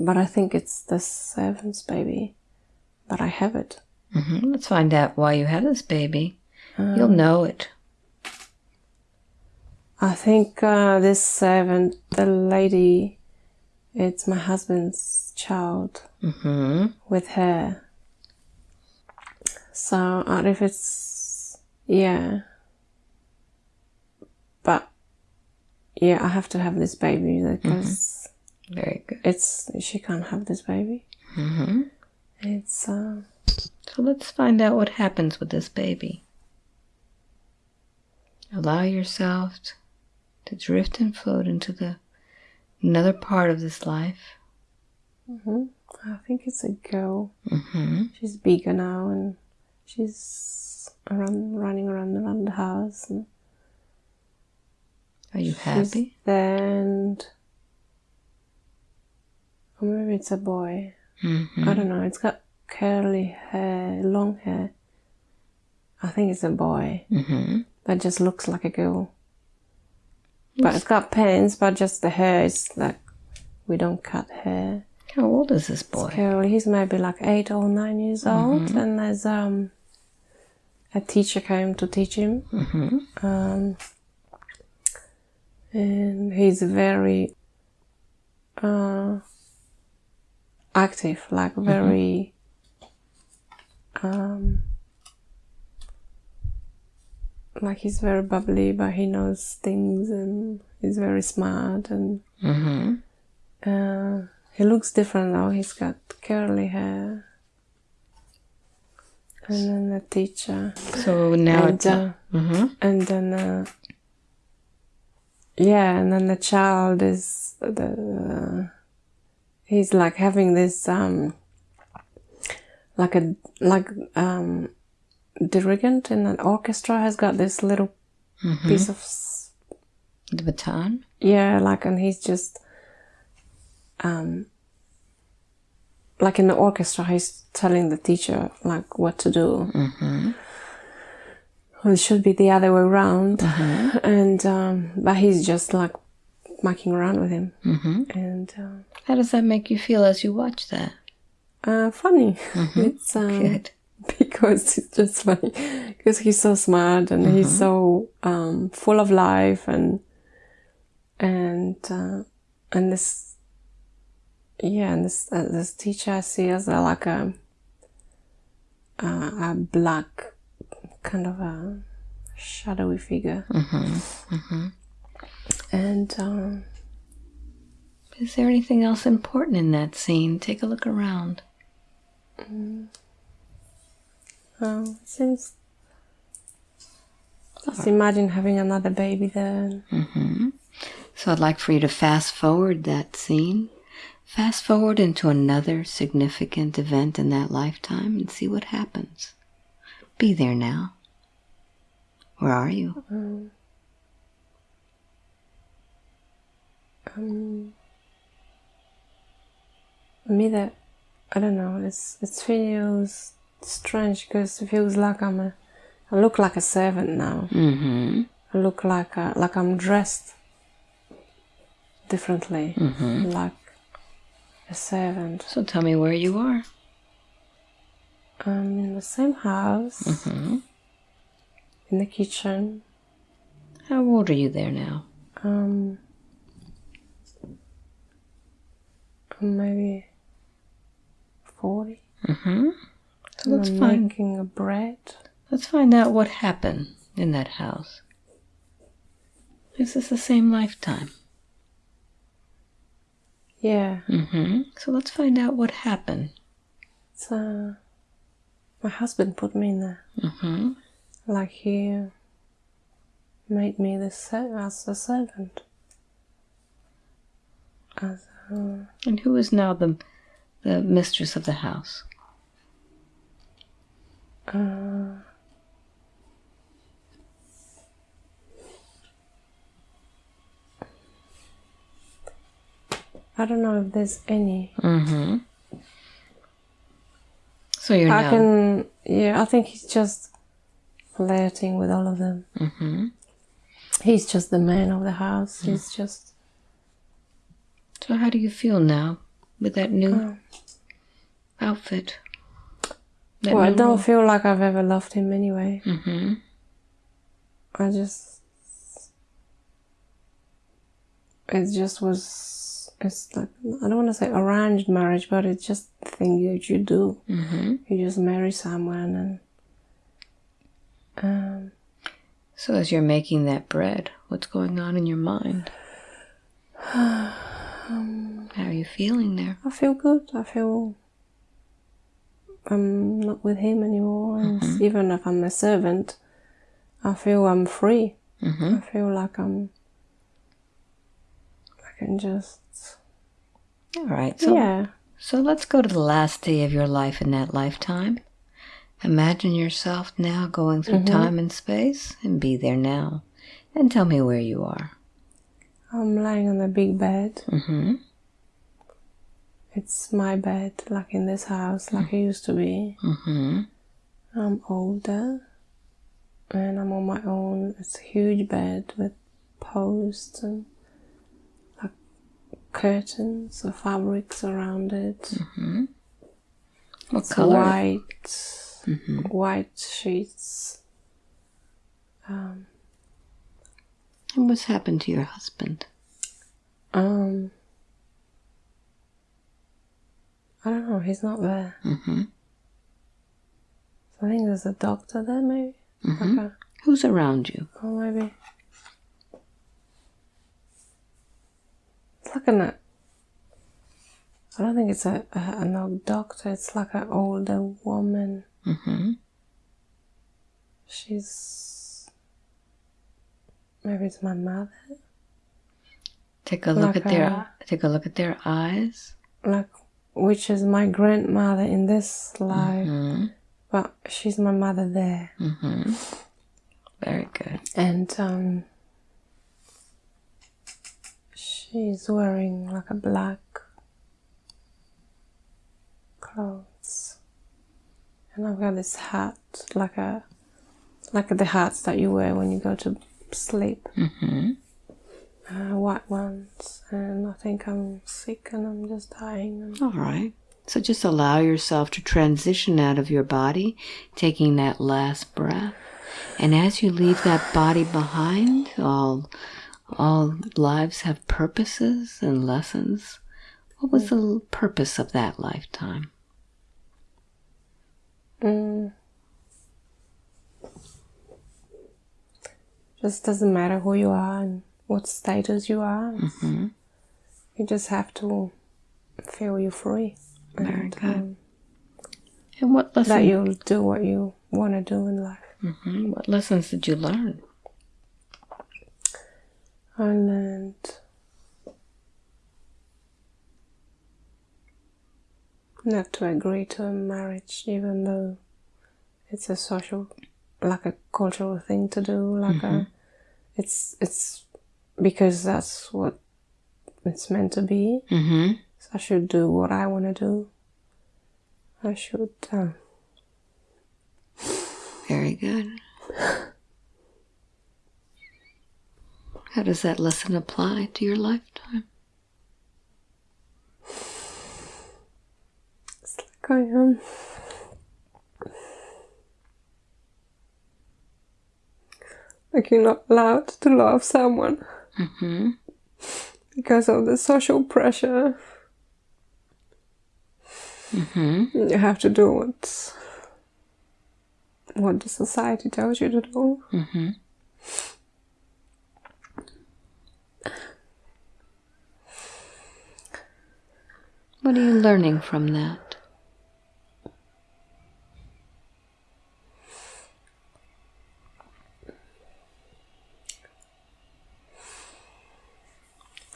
but I think it's the servant's baby. But I have it. Mm-hmm. Let's find out why you have this baby. You'll know it. I think uh, this servant, the lady, it's my husband's child Mm-hmm. with her. So I don't know if it's yeah, but yeah, I have to have this baby because Very good. it's she can't have this baby. Mm-hmm. It's uh, So let's find out what happens with this baby. Allow yourself to drift and float into the another part of this life. mhm. I think it's a girl. Mm-hmm. She's bigger now and she's around running around around the house and Are you happy? there and or maybe it's a boy. Mm-hmm. I don't know. It's got curly hair, long hair. I think it's a boy Mm-hmm. that just looks like a girl. But it's got pants, but just the hair is like we don't cut hair. How old is this boy? He's maybe like eight or nine years old, and there's um a teacher came to teach him. Mm-hmm. um, and he's very uh, active, like very um, like he's very bubbly, but he knows things and he's very smart and Mm-hmm. uh, he looks different now. He's got curly hair. And then the teacher So now and, it's uh, mm-hmm. and then uh, yeah and then the child is the he's like having this um like a like um dirigent in an orchestra has got this little Mm-hmm. piece of the baton. yeah like and he's just um like in the orchestra he's telling the teacher like what to do Mm-hmm. Well, it should be the other way around. Mm-hmm. And um, but he's just like mucking around with him, Mm-hmm. and uh, How does that make you feel as you watch that? uh, funny. It's um, Good. because it's just funny because he's so smart and he's so um, full of life and and uh, and this yeah and this uh, this teacher I see as a, like a uh, a black kind of a shadowy figure. Mm-hmm. Mm-hmm. And um, Is there anything else important in that scene? Take a look around. oh, it seems. Just imagine having another baby there. Mm-hmm. So I'd like for you to fast forward that scene. Fast forward into another significant event in that lifetime and see what happens. Be there now. Where are you? Um, um, me that I don't know. It's it feels strange because it feels like I'm a. I look like a servant now. Mm-hmm. I look like a, like I'm dressed differently, Mm-hmm. like a servant. So tell me where you are. I'm in the same house, Mm-hmm. in the kitchen. How old are you there now? Um, maybe forty. Mm-hmm. So let's find making a bread. let's find out what happened in that house. Is this the same lifetime? Yeah, Mm-hmm. So let's find out what happened. it's uh, my husband put me in there. Mm-hmm. Like he made me the ser- as a servant. As uh, And who is now the the mistress of the house? Uh, I don't know if there's any. Mm-hmm. So you're I can, yeah, I think he's just flirting with all of them. Mm-hmm. He's just the man of the house. He's just, So how do you feel now with that new Oh. outfit? Well, I don't feel like I've ever loved him anyway. Mm-hmm. I just, it just was, it's like, I don't want to say arranged marriage, but it's just the thing that you do. Mm-hmm. You just marry someone and, um, So as you're making that bread, what's going on in your mind? How are you feeling there? I feel good. I feel I'm not with him anymore. And even if I'm a servant, I feel I'm free. Mm-hmm. I feel like I'm. I can just. All right. So yeah. So let's go to the last day of your life in that lifetime. Imagine yourself now going through time and space and be there now. And tell me where you are. I'm lying on a big bed. Mm-hmm. It's my bed, like in this house, like it used to be. Mm-hmm. I'm older and I'm on my own. It's a huge bed with posts and like curtains or fabrics around it. Mm-hmm. What It's color? white, Mm-hmm. white sheets. Um, And what's happened to your husband? um, I don't know. He's not there. Mm-hmm. I think there's a doctor there, maybe. Mm-hmm. A, Who's around you? Oh, maybe it's like an. I don't think it's a, a an doctor. It's like an older woman. Mm-hmm. She's maybe it's my mother. Take a look Like at their a- take a look at their eyes. like which is my grandmother in this life, Mm-hmm. but she's my mother there, Mm-hmm. Very good. and um, she's wearing like a black clothes, and I've got this hat, like a like the hats that you wear when you go to sleep, Mm-hmm. Uh, white ones, and I think I'm sick and I'm just dying. All right. So just allow yourself to transition out of your body, taking that last breath. And as you leave that body behind, all all lives have purposes and lessons. What was the purpose of that lifetime? Mm. Just doesn't matter who you are and what status you are. Mm-hmm. You just have to feel you free. Very and, good. um, And what lesson? that you'll do what you want to do in life. hmm What lessons did you learn? I learned not to agree to a marriage, even though it's a social, like a cultural thing to do. Like a, it's it's because that's what it's meant to be. Mm-hmm. So I should do what I want to do. I should. Um, Very good. How does that lesson apply to your lifetime? it's like I am. Like you're not allowed to love someone. Mm-hmm. because of the social pressure. Mm-hmm. You have to do what what the society tells you to do. Mm-hmm. What are you learning from that?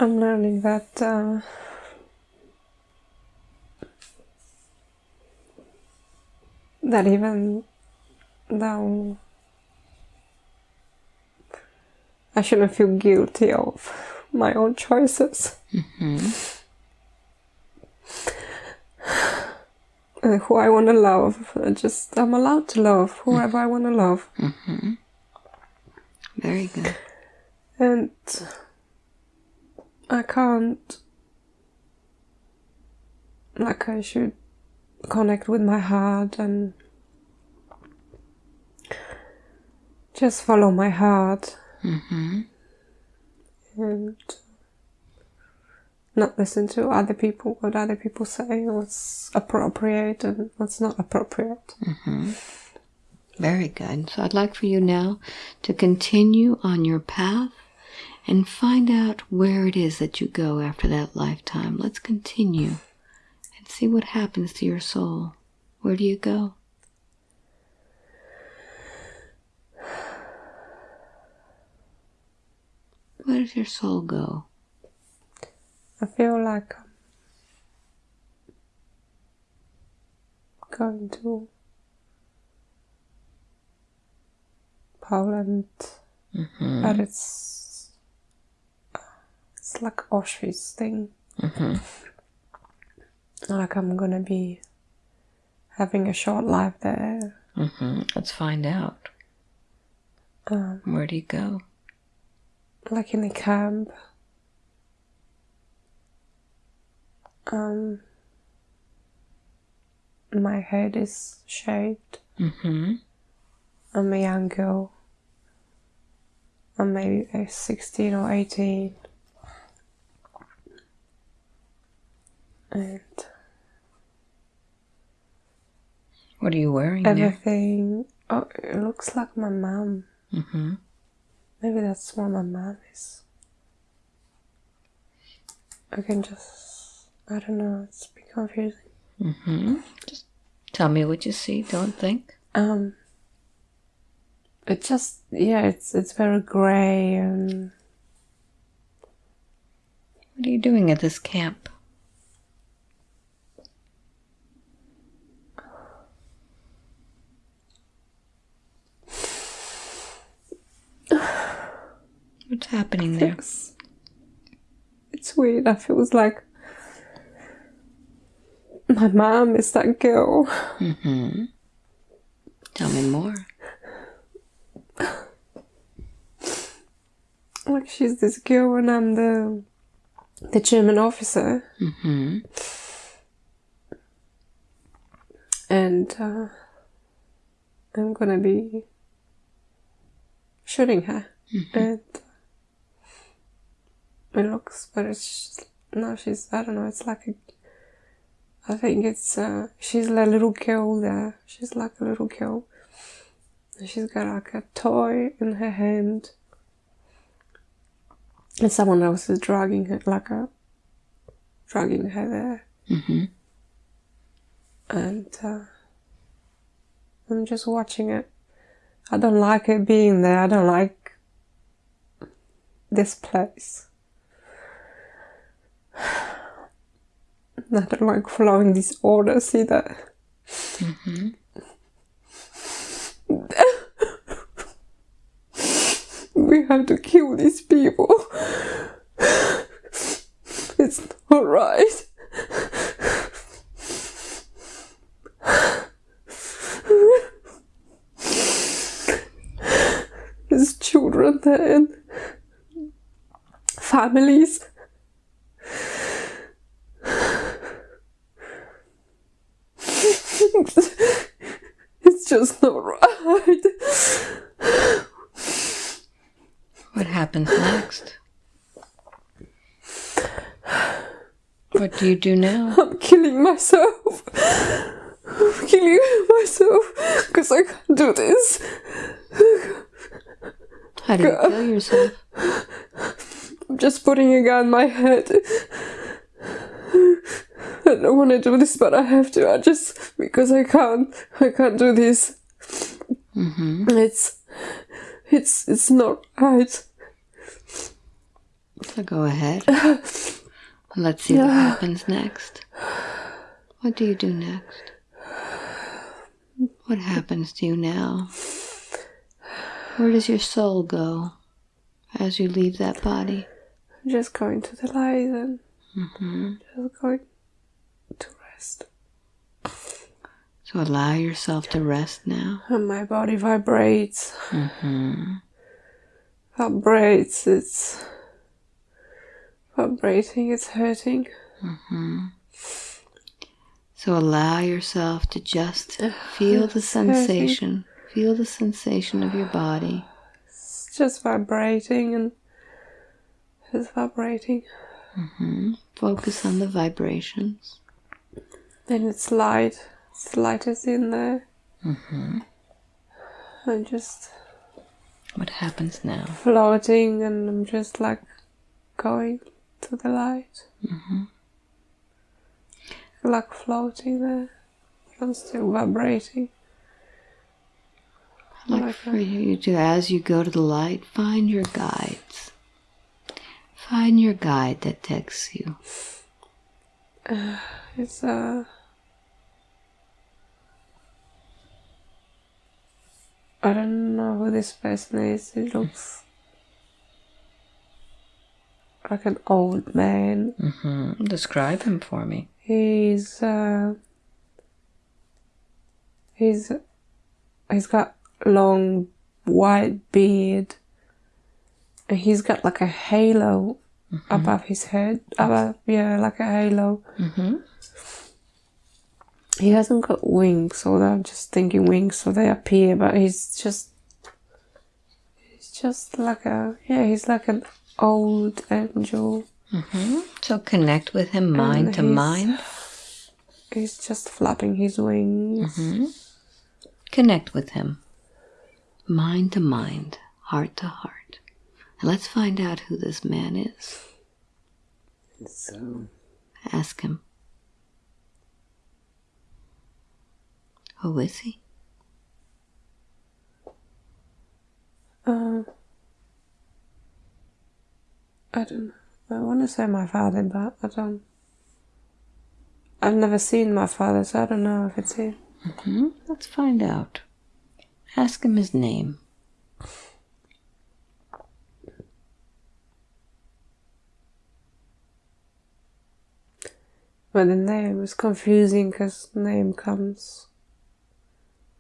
I'm learning that uh, that even though I shouldn't feel guilty of my own choices. Uh, who I want to love, I just I'm allowed to love whoever I want to love, Very good. and I can't. Like I should connect with my heart and just follow my heart Mm-hmm. and not listen to other people, what other people say, what's appropriate and what's not appropriate. Very good. So I'd like for you now to continue on your path and find out where it is that you go after that lifetime. Let's continue and see what happens to your soul. Where do you go? Where does your soul go? I feel like I'm going to Poland, mm-hmm. but it's it's like Auschwitz thing. Like I'm gonna be having a short life there. Mm-hmm. Let's find out. Um, Where do you go? like in a camp. Um, my head is shaved. Mm-hmm. I'm a young girl. I'm maybe uh, 16 or 18. And What are you wearing there? everything. Oh, it looks like my mom. Mm-hmm. Maybe that's what my mom is. I can just. I don't know, it's a bit confusing. Mm-hmm. Just tell me what you see. Don't think. Um, it just yeah, it's it's very grey and What are you doing at this camp? What's happening there? it's it's weird. I feels like my mom is that girl. Mm-hmm. Tell me more. Like she's this girl and I'm the the German officer. Mm-hmm. And uh, I'm gonna be shooting her. And it looks but it's no she's I don't know, it's like a I think it's uh she's a little girl there. She's like a little girl. And she's got like a toy in her hand and someone else is dragging her, like a dragging her there, Mm-hmm. and uh, I'm just watching it. I don't like it being there. I don't like this place. I don't like following these orders either. we have to kill these people. It's not right. There's children there and families. it's just not right. What happens next? What do you do now? I'm killing myself. I'm killing myself because I can't do this. How do you kill yourself? I'm just putting a gun in my head. I don't want to do this, but I have to. I just because I can't. I can't do this. Mm-hmm. It's it's it's not right. So go ahead. Let's see what happens next. What do you do next? What happens to you now? Where does your soul go as you leave that body? I'm just going to the light and just going to rest. So allow yourself to rest now. And my body vibrates. Mm-hmm. Vibrates. It's vibrating. It's hurting. So allow yourself to just feel the sensation. Feel the sensation of your body. It's just vibrating and it's vibrating. Focus on the vibrations. Then it's light. It's light is in there. Mm-hmm. I'm just What happens now? floating and I'm just like going to the light. Mm-hmm. Like floating there. I'm still vibrating. I'd like Like for you to, as you go to the light, find your guides. Find your guide that takes you. It's uh I don't know who this person is. He looks like an old man. Mm-hmm. Describe him for me. He's uh he's he's got long white beard he's got like a halo mm-hmm. above his head. Above yeah, like a halo. Mm-hmm. He hasn't got wings, so I'm just thinking wings, so they appear. But he's just, he's just like a yeah, he's like an old angel. Mm-hmm. So connect with him mind to he's- mind. He's just flapping his wings. Mm-hmm. Connect with him. Mind to mind, heart to heart. And let's find out who this man is. So Ask him. Who is he? uh, I don't know. I want to say my father, but I don't. I've never seen my father, so I don't know if it's him. Hmm? Let's find out. Ask him his name. But the name is confusing because name comes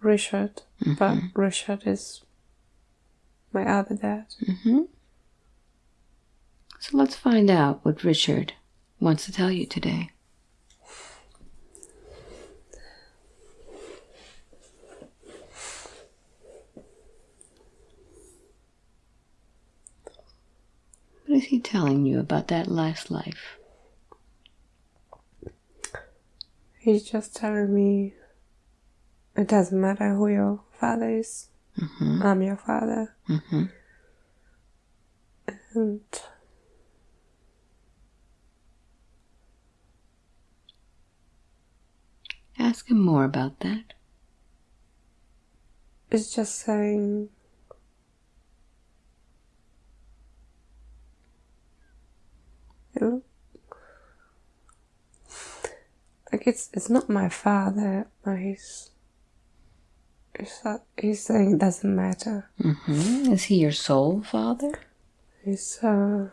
Richard, but Richard is my other dad. Mm-hmm. So let's find out what Richard wants to tell you today. What is he telling you about that last life? He's just telling me it doesn't matter who your father is. Mm-hmm. I'm your father. Mm-hmm. And ask him more about that. It's just saying it like it's it's not my father, but he's he's, he's saying it doesn't matter. hmm Is he your soul father? He's uh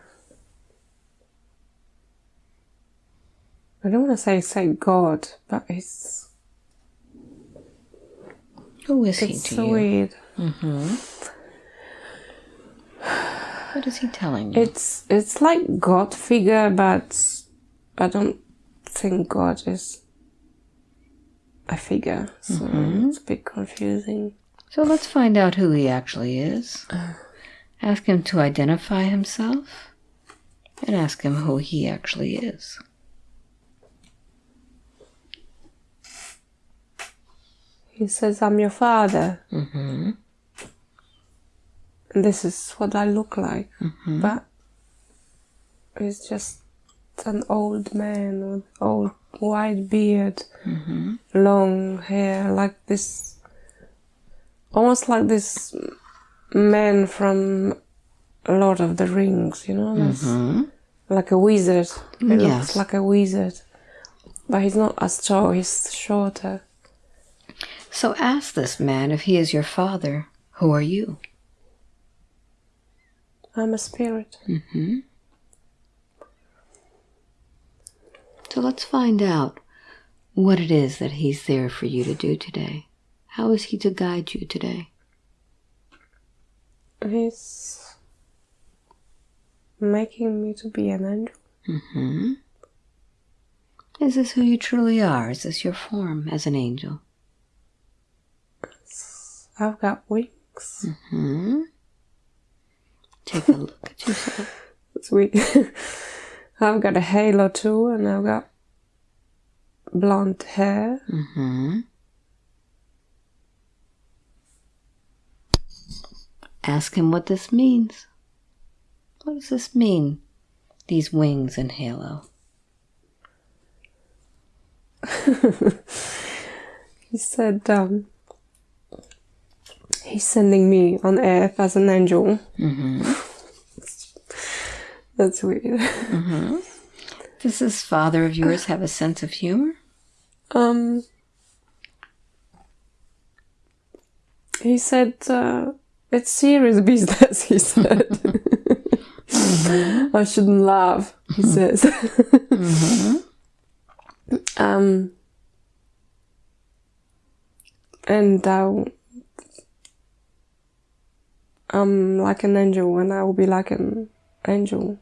I don't want to say say God, but it's Who is he to so you? weird. Mm-hmm. What is he telling you? It's it's like God figure, but I don't think God is a figure, so mm-hmm. it's a bit confusing. So let's find out who he actually is. Uh. Ask him to identify himself and ask him who he actually is. He says, "I'm your father." Mm-hmm. And this is what I look like, mm-hmm. but it's just an old man with old white beard, long hair, like this, almost like this man from Lord of the Rings, you know, Mm-hmm. like a wizard. He Yes. looks like a wizard, but he's not as tall. He's shorter. So ask this man if he is your father. Who are you? I'm a spirit. Mm-hmm. So let's find out what it is that he's there for you to do today. How is he to guide you today? He's making me to be an angel. Mm-hmm. Is this who you truly are? Is this your form as an angel? I've got wings. Hmm. Take a look at yourself. It's weird. I've got a halo too, and I've got blonde hair. Mm-hmm. Ask him what this means. What does this mean? These wings and halo. He said um, he's sending me on earth as an angel. Mm-hmm. That's weird. Does this father of yours have a sense of humor? Um, he said uh, it's serious business. He said I shouldn't laugh. He says. um, and uh, I'm like an angel, and I will be like an angel.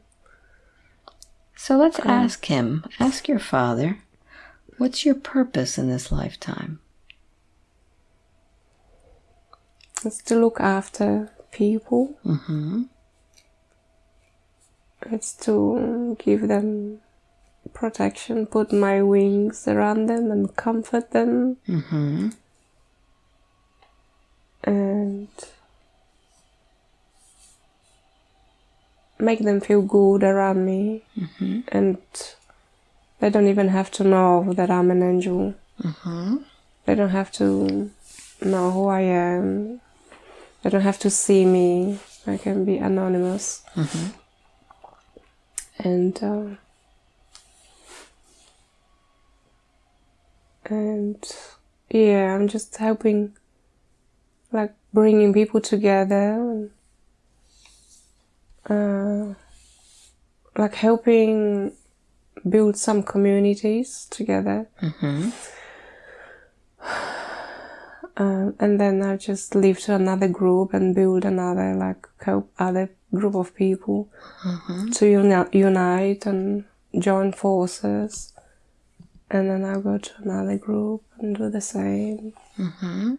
So let's ask him. Ask your father, what's your purpose in this lifetime? It's to look after people. Mm-hmm. It's to give them protection, put my wings around them and comfort them Mm-hmm. and make them feel good around me. Mm-hmm. And they don't even have to know that I'm an angel. Mm-hmm. They don't have to know who I am. They don't have to see me. I can be anonymous. Mm-hmm. and uh, and yeah i'm just helping like bringing people together and uh, like helping build some communities together Mm-hmm. um, and then i just leave to another group and build another like help other group of people to uni- unite and join forces and then i'll go to another group and do the same Mm-hmm.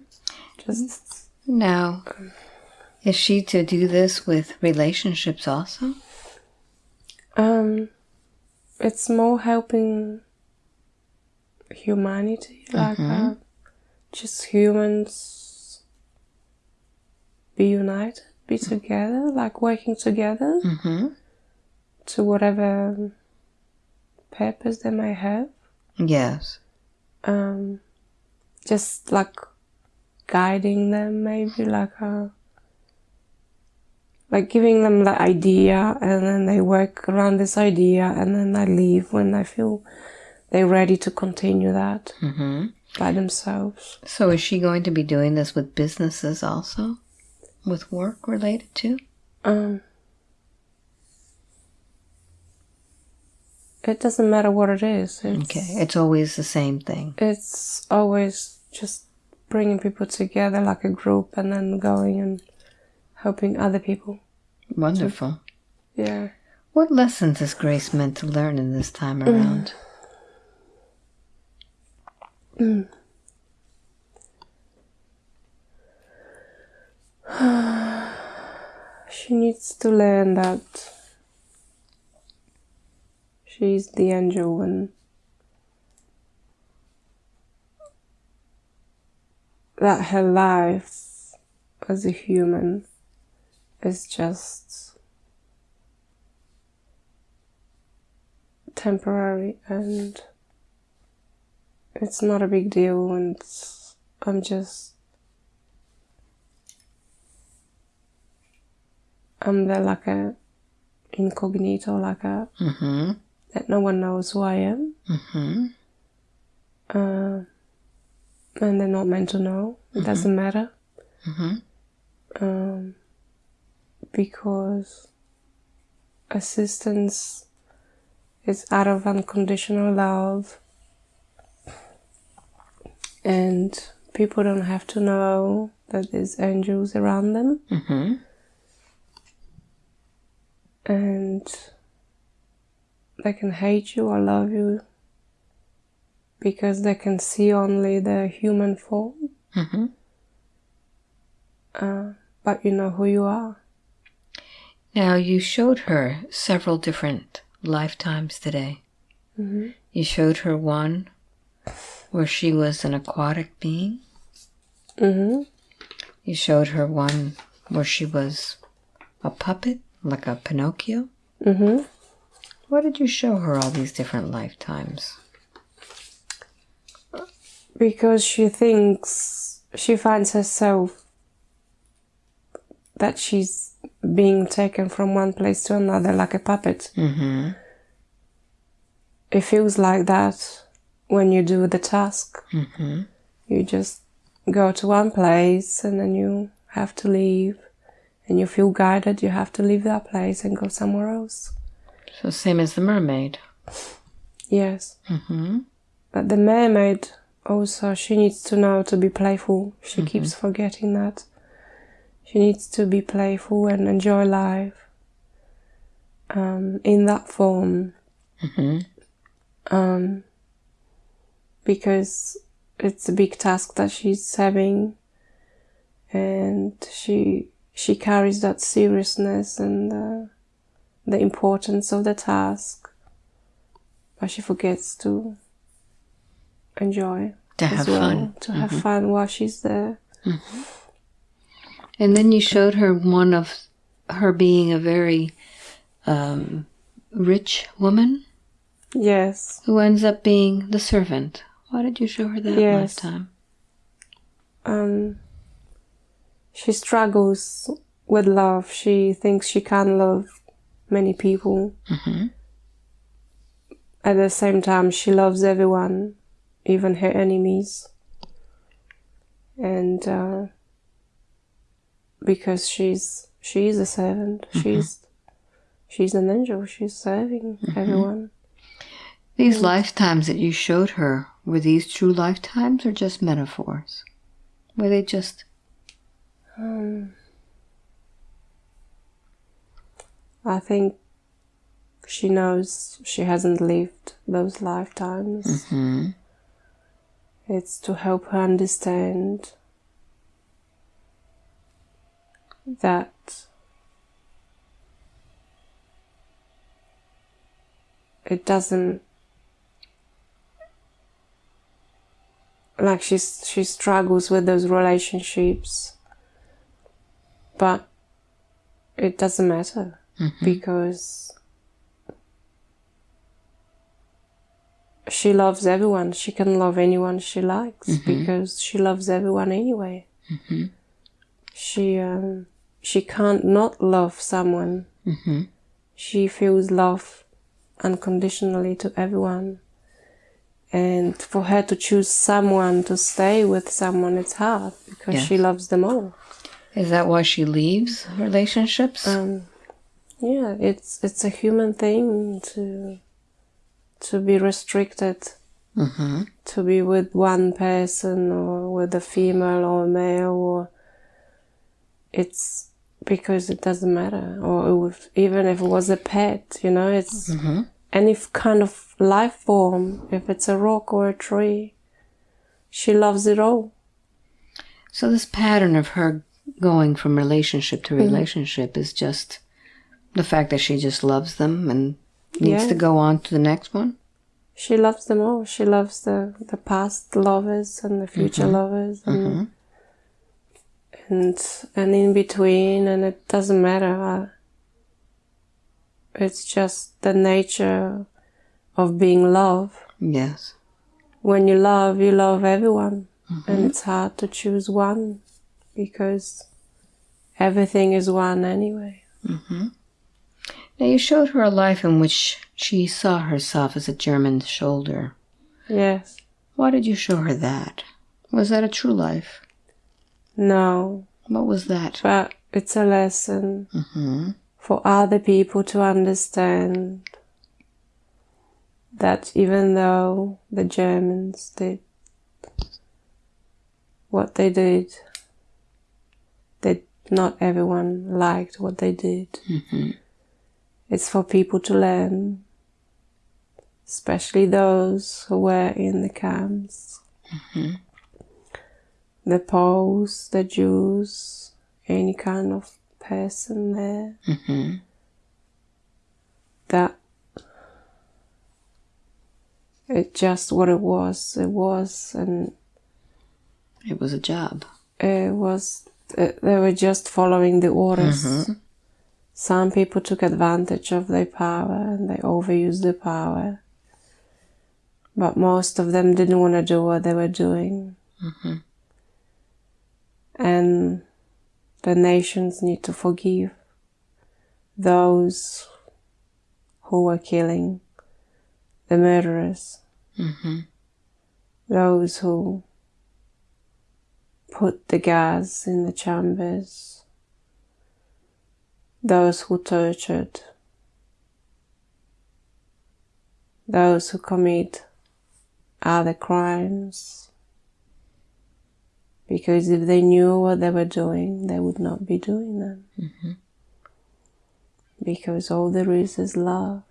just Now, is she to do this with relationships also? um it's more helping humanity like uh, just humans be united be together like working together Mm-hmm. to whatever purpose they may have Yes. um just like guiding them, maybe like a like giving them the idea and then they work around this idea and then I leave when I feel they're ready to continue that Mm-hmm. by themselves. So is she going to be doing this with businesses also? With work related to? Um, it doesn't matter what it is. It's, Okay. It's always the same thing. It's always just bringing people together like a group and then going and helping other people. Wonderful. Yeah. What lessons is Grace meant to learn in this time mm. around? Mm. She needs to learn that she's the angel and that her life as a human is just temporary and it's not a big deal and I'm just I'm there like a incognito, like a Mm-hmm. that no one knows who I am, Mm-hmm. uh, and they're not meant to know. It doesn't matter Mm-hmm. um, because assistance is out of unconditional love, and people don't have to know that there's angels around them. Mm-hmm. and they can hate you or love you because they can see only the human form, Mm-hmm. uh, but you know who you are. Now you showed her several different lifetimes today. hmm You showed her one where she was an aquatic being. hmm You showed her one where she was a puppet, like a Pinocchio. hmm Why did you show her all these different lifetimes? Because she thinks she finds herself that she's being taken from one place to another like a puppet. Mm-hmm. It feels like that when you do the task. Mm-hmm. You just go to one place and then you have to leave and you feel guided you have to leave that place and go somewhere else So same as the mermaid. yes Mm-hmm. but the mermaid also she needs to know to be playful she keeps forgetting that she needs to be playful and enjoy life um, in that form Mm-hmm. um, because it's a big task that she's having and she she carries that seriousness and uh, the importance of the task but she forgets to enjoy To as have well fun. Mm-hmm. to have fun while she's there And then you showed her one of her being a very um, rich woman yes who ends up being the servant. Why did you show her that Yes. time? um, she struggles with love she thinks she can love many people Mm-hmm. at the same time she loves everyone even her enemies and uh, because she's she's a servant she's she's an angel she's serving everyone These lifetimes that you showed her, were these true lifetimes or just metaphors? Were they just. um, i think she knows she hasn't lived those lifetimes Mm-hmm. It's to help her understand that it doesn't like she's she struggles with those relationships but it doesn't matter mm-hmm. because she loves everyone. She can love anyone she likes mm-hmm. because she loves everyone anyway. Mm-hmm. She um, she can't not love someone. She feels love unconditionally to everyone. And for her to choose someone to stay with someone, it's hard because she loves them all. Is that why she leaves relationships? Um, yeah, it's it's a human thing to to be restricted, mm-hmm. to be with one person or with a female or a male, or it's because it doesn't matter. Or if, even if it was a pet, you know, it's mm-hmm. any f- kind of life form. If it's a rock or a tree, she loves it all. So this pattern of her going from relationship to mm-hmm. relationship is just the fact that she just loves them and needs Yeah. to go on to the next one. She loves them all. She loves the, the past lovers and the future mm-hmm. lovers and and and in between and it doesn't matter. It's just the nature of being love. Yes. When you love, you love everyone. And it's hard to choose one because everything is one anyway. Mm-hmm. Now you showed her a life in which she saw herself as a German shoulder. Yes. Why did you show her that? Was that a true life? No. What was that? But it's a lesson Mm-hmm. for other people to understand that even though the Germans did what they did, that not everyone liked what they did. Mm-hmm. It's for people to learn, especially those who were in the camps. The Poles, the Jews, any kind of person there. Mm-hmm. That it just what it was. It was, and It was a job. it was. uh, They were just following the orders. Some people took advantage of their power and they overused the power. But most of them didn't want to do what they were doing. And the nations need to forgive those who were killing, the murderers, Mm-hmm. those who put the gas in the chambers, those who tortured, those who commit other crimes. Because if they knew what they were doing, they would not be doing them. Mm-hmm. Because all there is is love.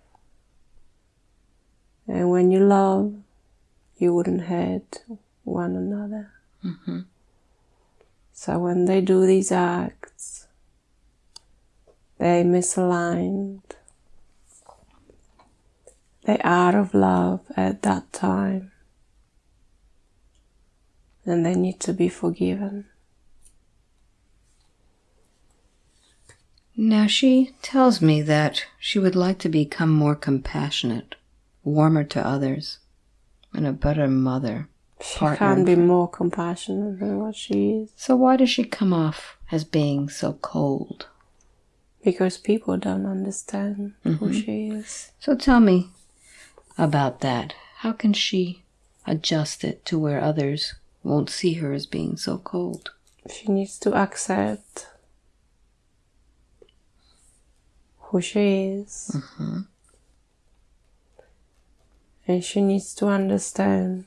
And when you love, you wouldn't hurt one another. Mm-hmm. So when they do these acts, they misaligned. They out of love at that time. And they need to be forgiven. Now she tells me that she would like to become more compassionate, warmer to others, and a better mother. She can't be more compassionate than what she is. So why does she come off as being so cold? Because people don't understand who mm-hmm. she is. So tell me about that. How can she adjust it to where others won't see her as being so cold? She needs to accept who she is. Mm-hmm. And she needs to understand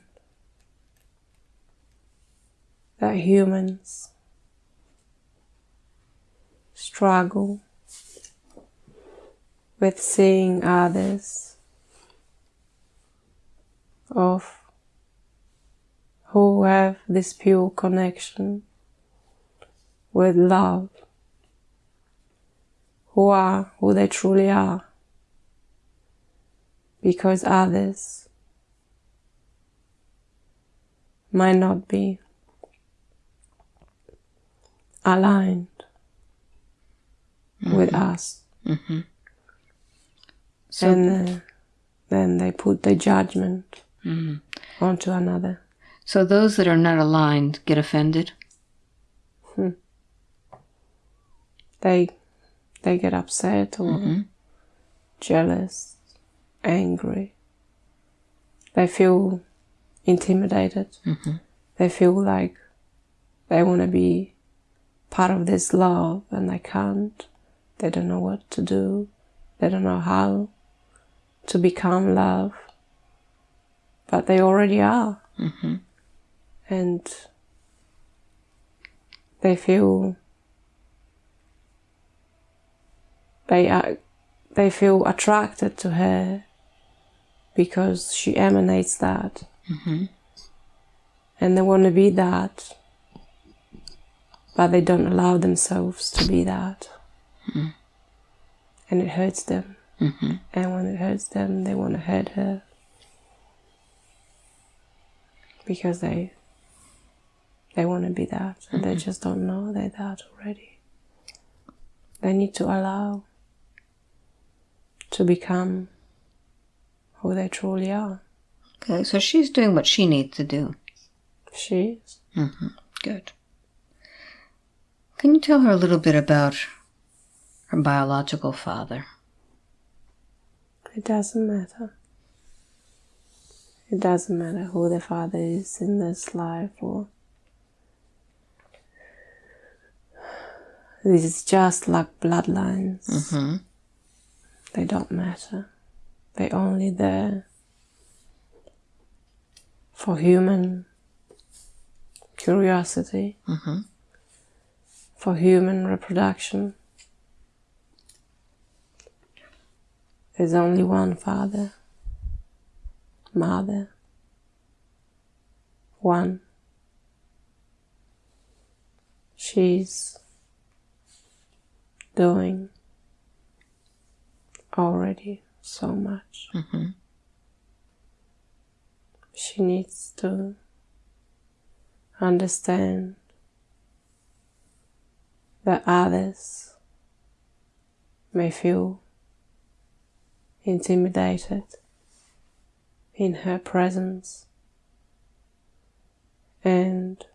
that humans struggle with seeing others of who have this pure connection with love, who are who they truly are, because others might not be aligned with us. So and uh, then they put the judgment onto another. So those that are not aligned get offended. Hmm. They they get upset or mm-hmm. jealous, angry. They feel intimidated. Mm-hmm. They feel like they want to be part of this love and they can't. They don't know what to do. They don't know how to become love. But they already are. Mm-hmm. And they feel they are they feel attracted to her because she emanates that. Mm-hmm. And they want to be that but they don't allow themselves to be that. Mm-hmm. And it hurts them. Mm-hmm. And when it hurts them they want to hurt her. Because they they want to be that and they mm-hmm. just don't know they're that already they need to allow to become who they truly are. Okay, so she's doing what she needs to do. She is. Mm-hmm, good. Can you tell her a little bit about her biological father? It doesn't matter. It doesn't matter who the father is in this life or this is just like bloodlines. Mm-hmm. They don't matter. They're only there for human curiosity, Mm-hmm. for human reproduction. There's only one father, mother, one. She's doing already so much. Mm-hmm. She needs to understand that others may feel intimidated in her presence and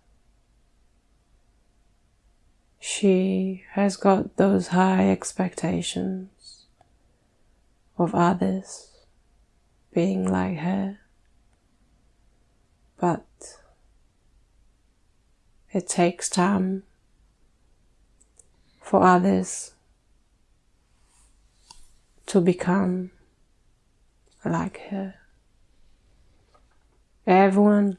she has got those high expectations of others being like her but it takes time for others to become like her. Everyone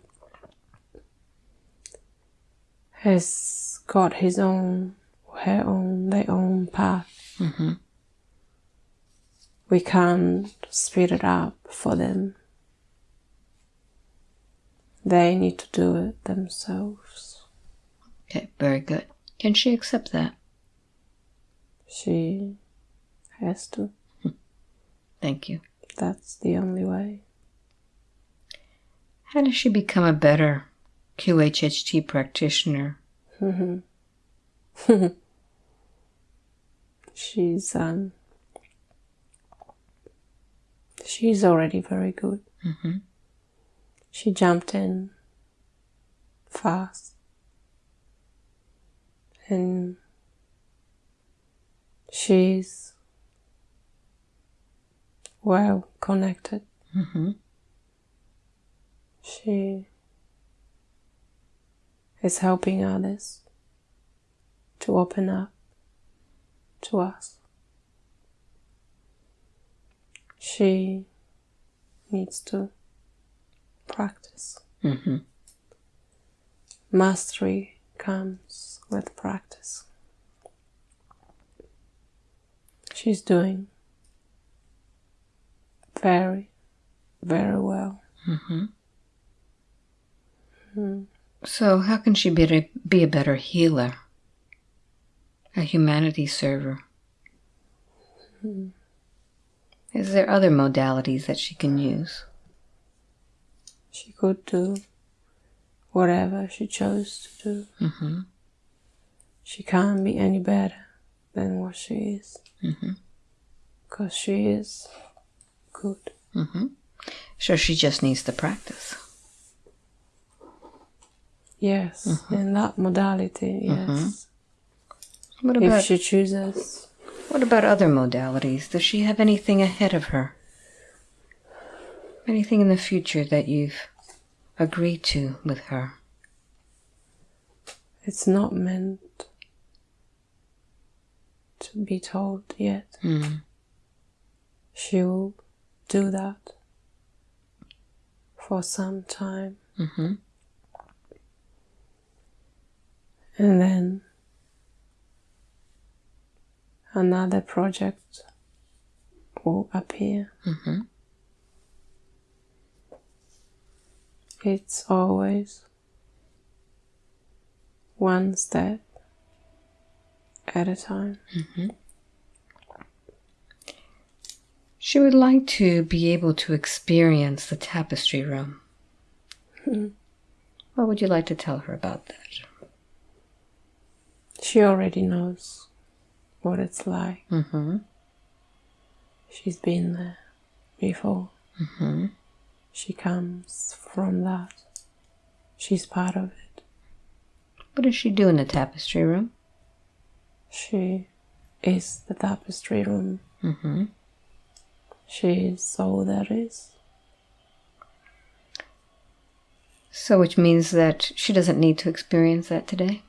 has got his own, her own, their own path. Mm-hmm. We can't speed it up for them. They need to do it themselves. Okay, very good. Can she accept that? She has to. Thank you. That's the only way. How does she become a better QHHT practitioner? She's um she's already very good. Mhm. She jumped in fast and she's well connected. Mm-hmm. She is helping others to open up to us. She needs to practice. Mm-hmm. Mastery comes with practice. She's doing very, very well. Mm-hmm. So, how can she be a, be a better healer? A humanity server? Is there other modalities that she can use? She could do whatever she chose to do. Mm-hmm. She can't be any better than what she is. Mm-hmm. Because she is good. Mm-hmm. So she just needs to practice. Yes, in that modality, yes. What about, If she chooses. what about other modalities? Does she have anything ahead of her? Anything in the future that you've agreed to with her? It's not meant to be told yet. Mm. She will do that for some time. Mm-hmm. And then another project will appear. Mm-hmm. It's always one step at a time. She would like to be able to experience the tapestry room. What would you like to tell her about that? She already knows what it's like. Mm-hmm. She's been there before. Mm-hmm. She comes from that. She's part of it. What does she do in the tapestry room? She is the tapestry room. Mm-hmm. She is all there is. So, which means that she doesn't need to experience that today?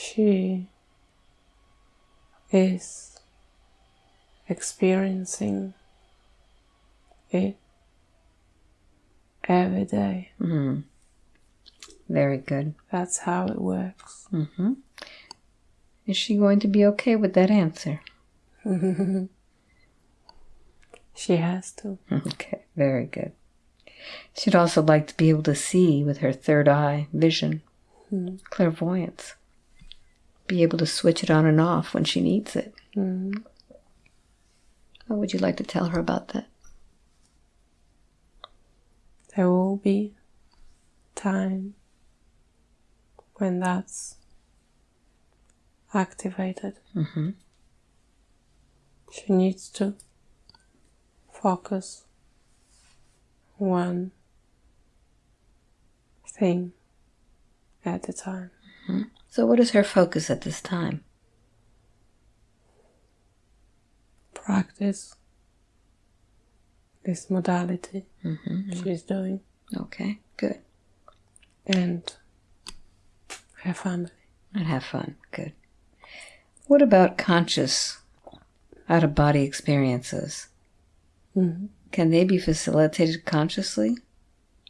She is experiencing it every day. Mm-hmm. Very good. That's how it works. Mm-hmm. Is she going to be okay with that answer? She has to. Okay, very good. She'd also like to be able to see with her third eye vision, clairvoyance. Be able to switch it on and off when she needs it. Mm. What would you like to tell her about that? There will be time when that's activated. Mm-hmm. She needs to focus one thing at a time. So, what is her focus at this time? Practice this modality she's doing Okay, good. and her family. And have fun. Good. What about conscious, out of body experiences? Mhm. Can they be facilitated consciously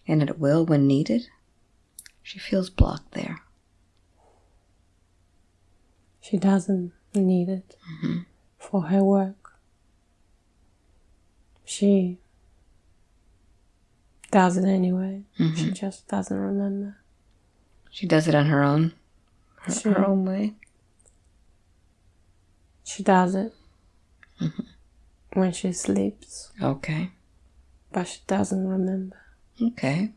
and at will when needed? She feels blocked there. She doesn't need it mm-hmm. for her work. She does it anyway. She mm-hmm. just doesn't remember. She does it on her own, her, Sure. her own way. She does it mm-hmm. when she sleeps, Okay. but she doesn't remember. Okay.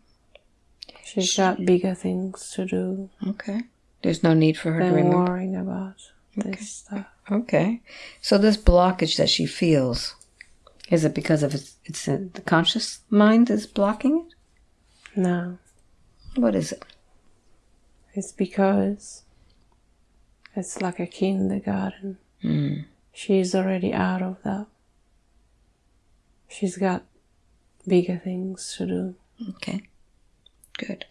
She's got bigger things to do Okay. There's no need for her to remember. worrying about this stuff. Okay. So this blockage that she feels, is it because of its, it's uh, the conscious mind is blocking it? No, What is it? it's because it's like a kindergarten. Mm. She's already out of that. She's got bigger things to do. Okay. Good.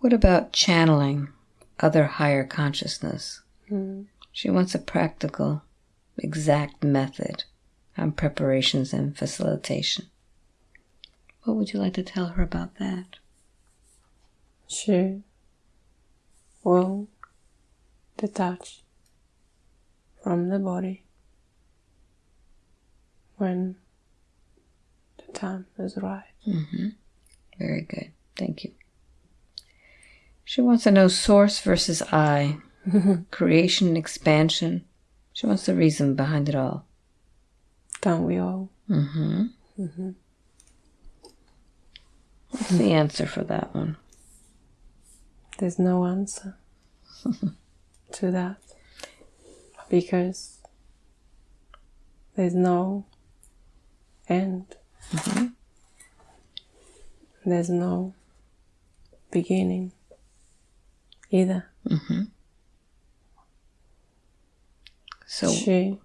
What about channeling other higher consciousness? Mm. She wants a practical, exact method on preparations and facilitation. What would you like to tell her about that? She will detach from the body when the time is right. Mm-hmm. Very good. Thank you. She wants to know source versus I, creation and expansion. She wants the reason behind it all. Don't we all? Mm-hmm. What's the answer for that one? There's no answer to that because there's no end There's no beginning either. So, She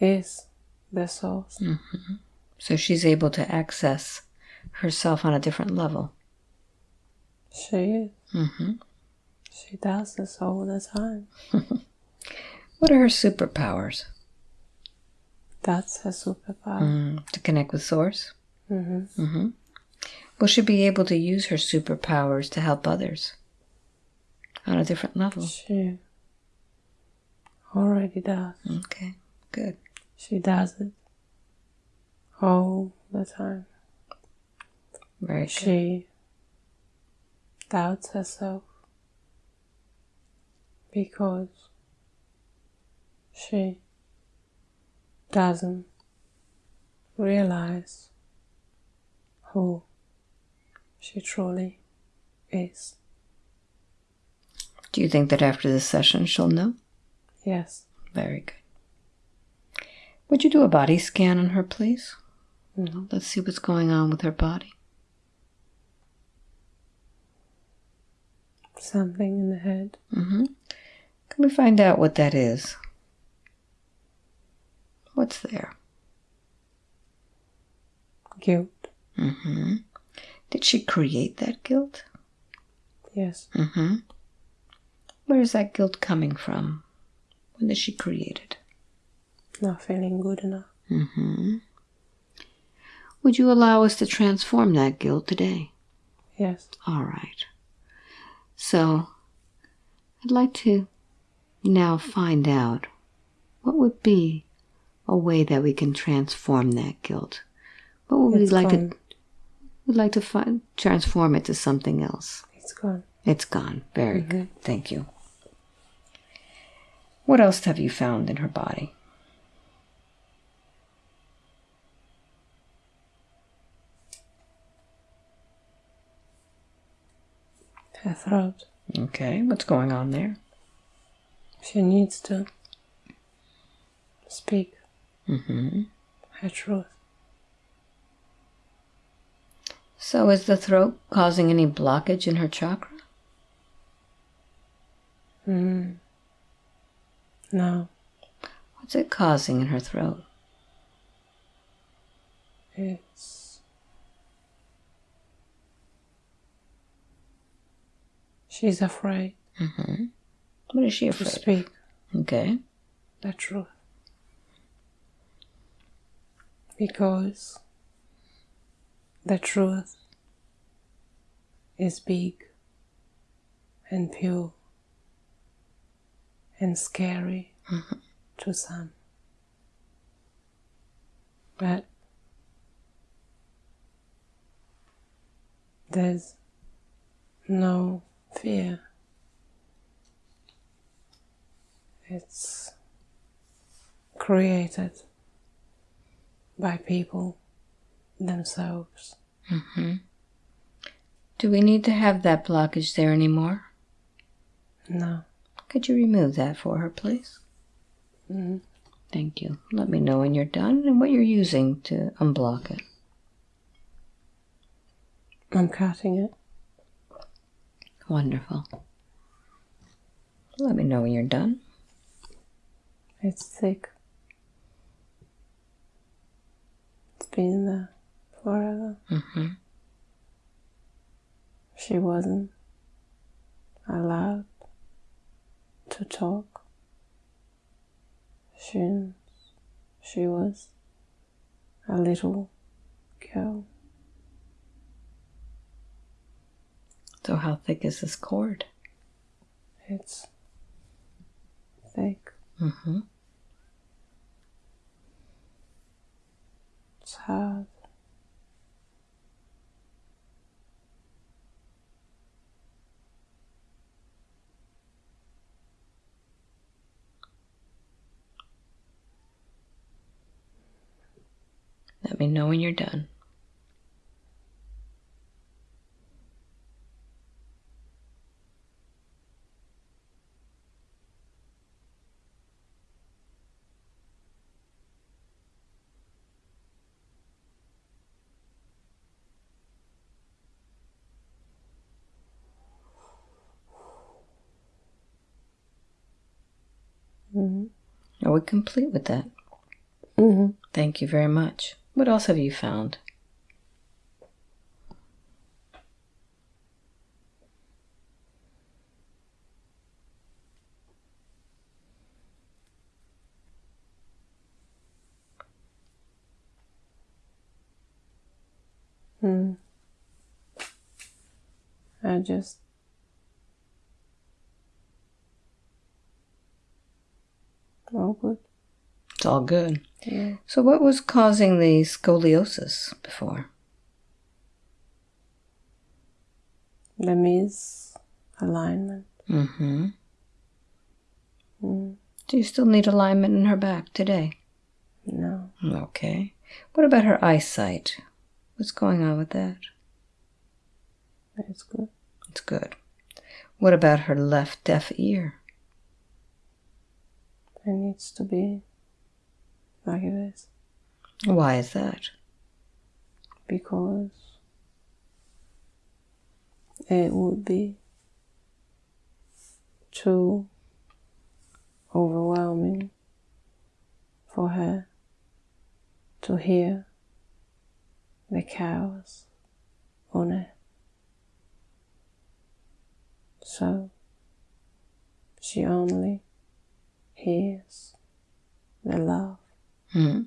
is the source. so she's able to access herself on a different level. She is. Mm-hmm. She does this all the time. What are her superpowers? That's her superpower. Mm, to connect with Source? hmm Mm-hmm. Will she be able to use her superpowers to help others on a different level? She already does. Okay, good. She does it all the time. Very good. She doubts herself because she doesn't realize who she truly is. Do you think that after this session she'll know? Yes. Very good. Would you do a body scan on her, please? Mhm. Let's see what's going on with her body. Something in the head. Mm-hmm. Can we find out what that is? What's there? Guilt. Mm-hmm. Did she create that guilt? Yes. Mm-hmm. Where is that guilt coming from? When did she create it? Not feeling good enough. Mm-hmm. Would you allow us to transform that guilt today? Yes. All right. So, I'd like to now find out what would be a way that we can transform that guilt. What would we like gone. to? We'd like to find transform it to something else. It's gone. It's gone. Very good. Thank you. What else have you found in her body? Her throat. Okay, what's going on there? She needs to speak Mm-hmm. her truth. So, is the throat causing any blockage in her chakra? Mm. No, What's it causing in her throat? it's. She's afraid Mm-hmm. What is she to afraid? speak of? Okay. the truth. Because the truth is big and pure and scary to some. But there's no fear. It's created by people themselves. Mm-hmm. Do we need to have that blockage there anymore? No. Could you remove that for her, please? Mhm. Thank you. Let me know when you're done and what you're using to unblock it. I'm cutting it. Wonderful. Let me know when you're done. It's thick. It's been there forever. Mm-hmm. She wasn't allowed to talk. She, she was a little girl. So, how thick is this cord? It's thick. Mm-hmm. It's hard. Let me know when you're done. Mm -hmm. Are we complete with that? Mm -hmm. Thank you very much. What else have you found? Hmm. I just all good. It's all good. Yeah. So, what was causing the scoliosis before? The misalignment. Mm-hmm. Mm. Do you still need alignment in her back today? No. Okay. What about her eyesight? What's going on with that? It's good. It's good. What about her left deaf ear? It needs to be like it is Why is that? because it would be too overwhelming for her to hear the cows on it. So she only hears the love. Hmm.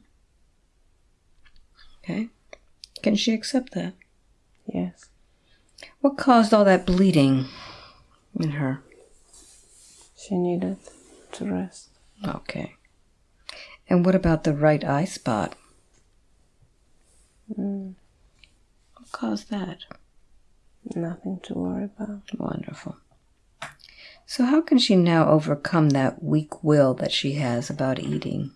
Okay. Can she accept that? Yes, What caused all that bleeding in her? she needed to rest. Okay. And what about the right eye spot? Mm, What caused that? nothing to worry about. Wonderful. So, how can she now overcome that weak will that she has about eating?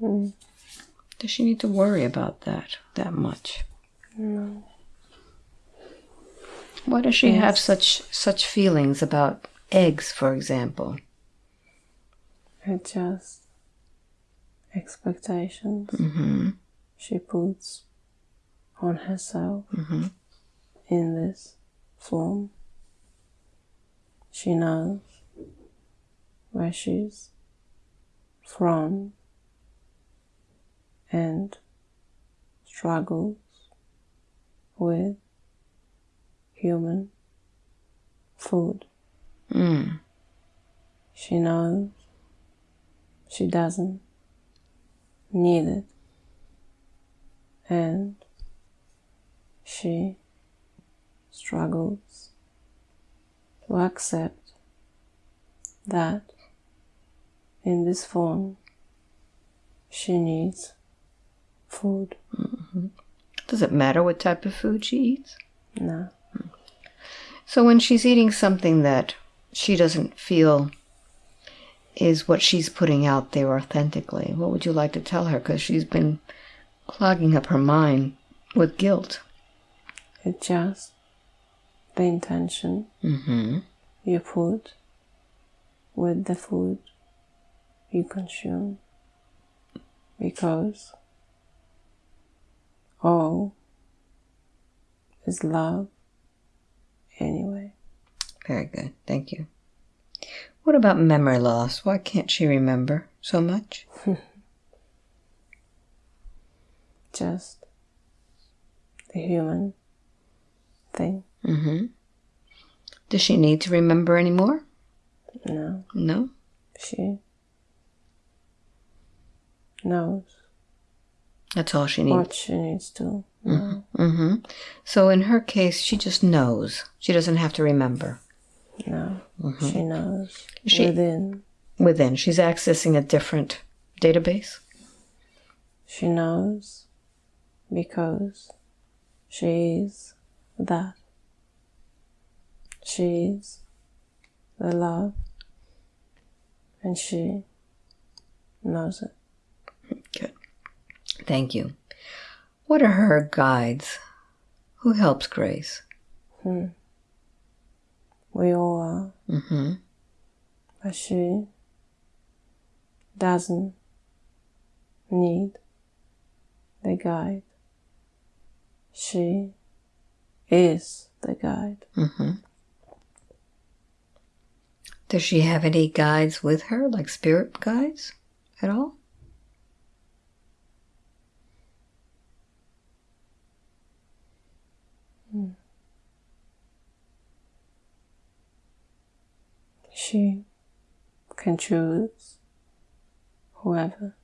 Mm, Does she need to worry about that that much? no, Why does she have such such feelings about eggs, for example? it's just expectations Mm-hmm. she puts on herself Mm-hmm. in this form. She knows where she's from and struggles with human food. Mm. She knows she doesn't need it. And she struggles to accept that in this form she needs food. Does it matter what type of food she eats? No. So when she's eating something that she doesn't feel is what she's putting out there authentically, what would you like to tell her? Because she's been clogging up her mind with guilt. It's just the intention Mm-hmm. you put with the food you consume because all is love anyway. Very good. Thank you. What about memory loss? Why can't she remember so much? Just the human thing. Mm-hmm. Does she need to remember anymore? No, No. she knows That's all she needs. what she needs to know. Mm-hmm. So in her case, she just knows. She doesn't have to remember. No, she knows She- within. Within, she's accessing a different database. She knows because she is that. She is the love and she knows it. Good. Thank you. What are her guides? Who helps Grace? We all are, Mm-hmm. but she doesn't need the guide. She is the guide. Mm-hmm. Does she have any guides with her, like spirit guides at all? She can choose whoever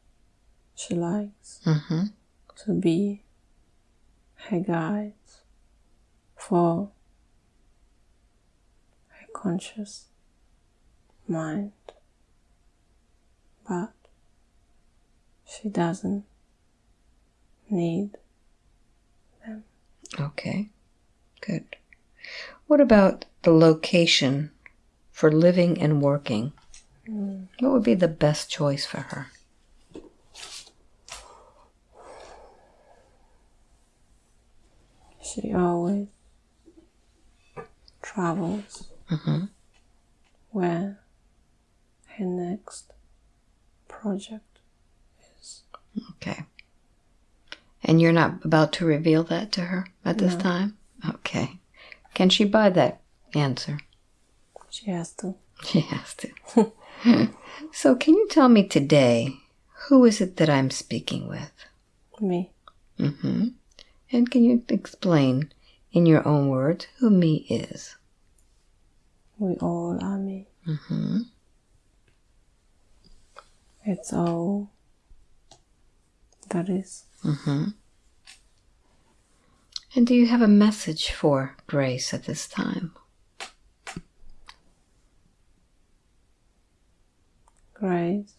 she likes Mm-hmm. to be her guides for her conscious mind. But she doesn't need them. Okay, good. What about the location for living and working? What would be the best choice for her? She always travels Mhm. where her next project is. Okay. And you're not about to reveal that to her at this No. time? Okay. Can she buy that answer? She has to. She has to. so, can you tell me today who is it that I'm speaking with? Me. Mm-hmm. And can you explain in your own words who me is? We all are me. Mm-hmm. It's all that is. Mm-hmm. And do you have a message for Grace at this time? Grace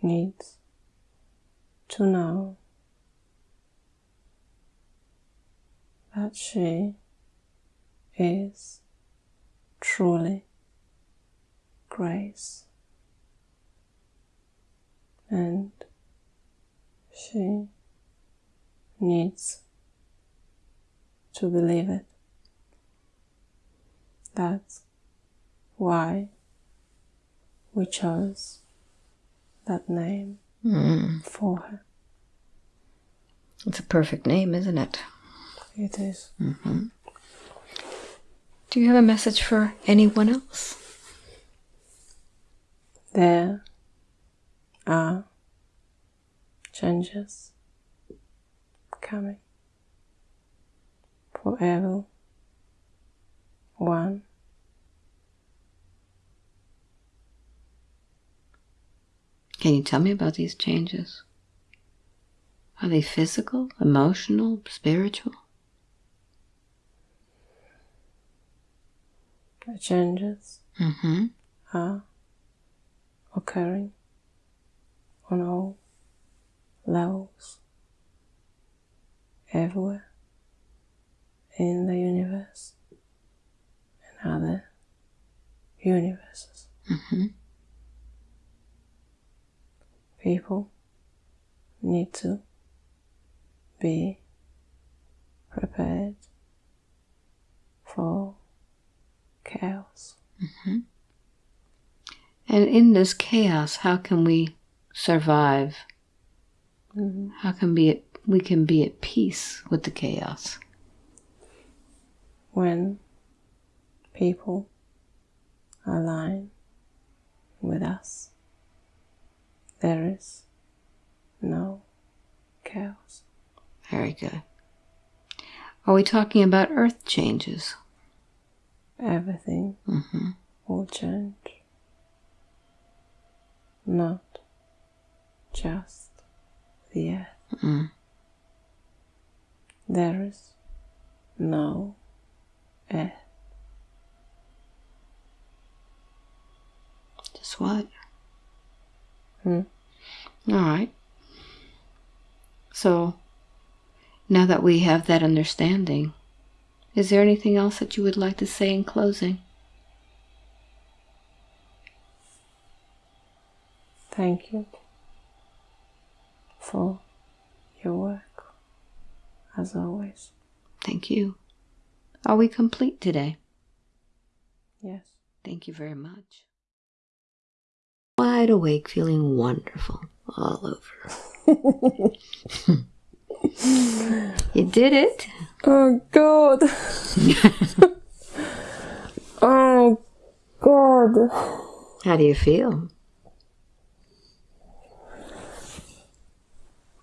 needs to know that she is truly Grace. And she needs to believe it. That's why we chose that name Mm. for her. It's a perfect name, isn't it? It is. Do you have a message for anyone else? There are changes coming for everyone. Can you tell me about these changes? Are they physical, emotional, spiritual? The changes Mm-hmm. are occurring on all levels, everywhere in the universe and other universes. Mm-hmm. People need to be prepared for chaos. And in this chaos, how can we survive? Mhm. How can be at, we can be at peace with the chaos? When people align with us, there is no chaos. Very good. Are we talking about earth changes? Everything Mm-hmm. will change. Not just the earth. Mm. There is no earth. Just what? Hmm. All right. So, now that we have that understanding, is there anything else that you would like to say in closing? Thank you for your work, as always. Thank you. Are we complete today? Yes. Thank you very much. Wide awake, feeling wonderful all over. you did it. Oh God. oh God. How do you feel?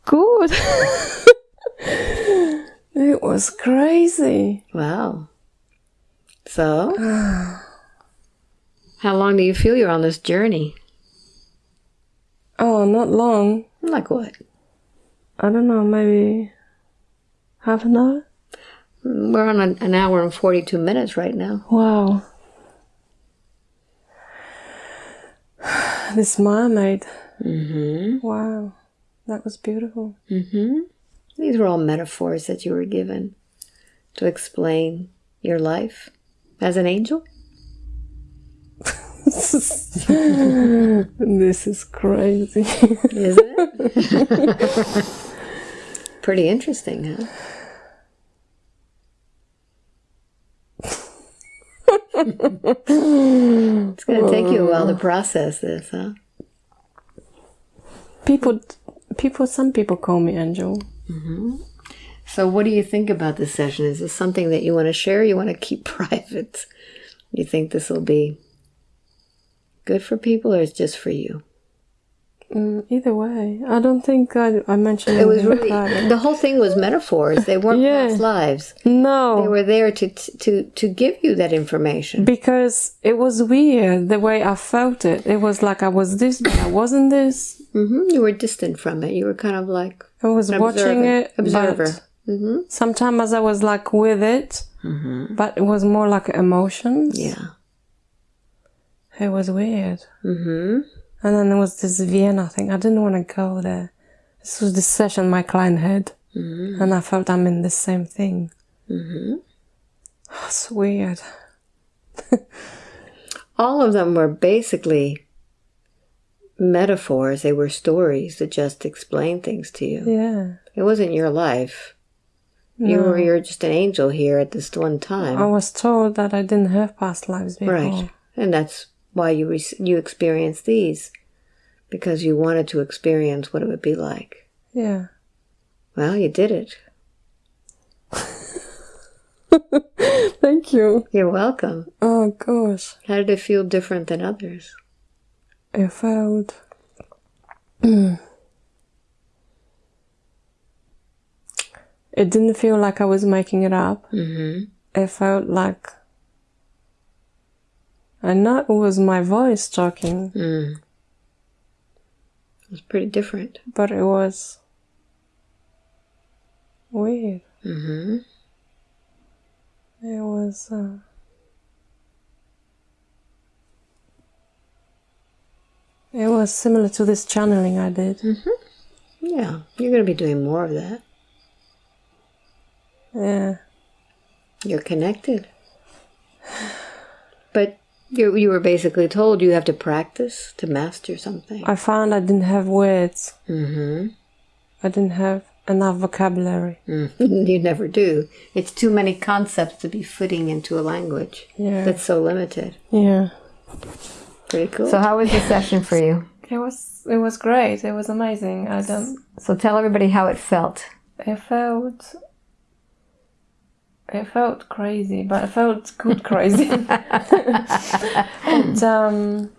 Good. it was crazy. Wow. So, how long do you feel you're on this journey? Oh, not long. Like what? I don't know, maybe half an hour? We're on an, hour and 42 minutes right now. Wow. This mermaid. Mm-hmm. Wow. That was beautiful. Mm-hmm. These were all metaphors that you were given to explain your life as an angel. this is crazy. Isn't it? Pretty interesting, huh? it's going to take you a while to process this, huh? people, people, some people call me Angel. Mm-hmm. So, what do you think about this session? Is this something that you want to share? You want to keep private? You think this will be good for people, or it's just for you? Mm, either way, I don't think I, I mentioned It was really private. the whole thing was metaphors. They weren't Yeah. past lives. No, They were there to to to give you that information. because it was weird the way I felt it. It was like I was this, but I wasn't this. hmm You were distant from it. You were kind of like I was watching it, Observer. but hmm sometimes I was like with it, but it was more like emotions. Yeah. It was weird. hmm And then there was this Vienna thing. I didn't want to go there. This was the session my client had, and I felt I'm in the same thing. hmm It's weird. All of them were basically metaphors. They were stories that just explain things to you. Yeah. It wasn't your life. No. You were you're just an angel here at this one time. I was told that I didn't have past lives before. Right. And that's why you you experienced these because you wanted to experience what it would be like. Yeah. Well, you did it. Thank you. You're welcome. Oh gosh. How did it feel different than others? I felt. it didn't feel like I was making it up. Mm-hmm. It felt like. Know it was my voice talking, Mm. It was pretty different. but it was weird. Mm-hmm. It was. Uh, it was similar to this channeling I did. Yeah, you're going to be doing more of that. Yeah. You're connected. But you, you were basically told you have to practice to master something. I found I didn't have words. Mm-hmm. I didn't have enough vocabulary. you never do. It's too many concepts to be fitting into a language Yeah. that's so limited. Yeah. Pretty cool. So how was the session for you? It was it was great. It was amazing. I don't So tell everybody how it felt. it felt it felt crazy, but it felt good crazy. but um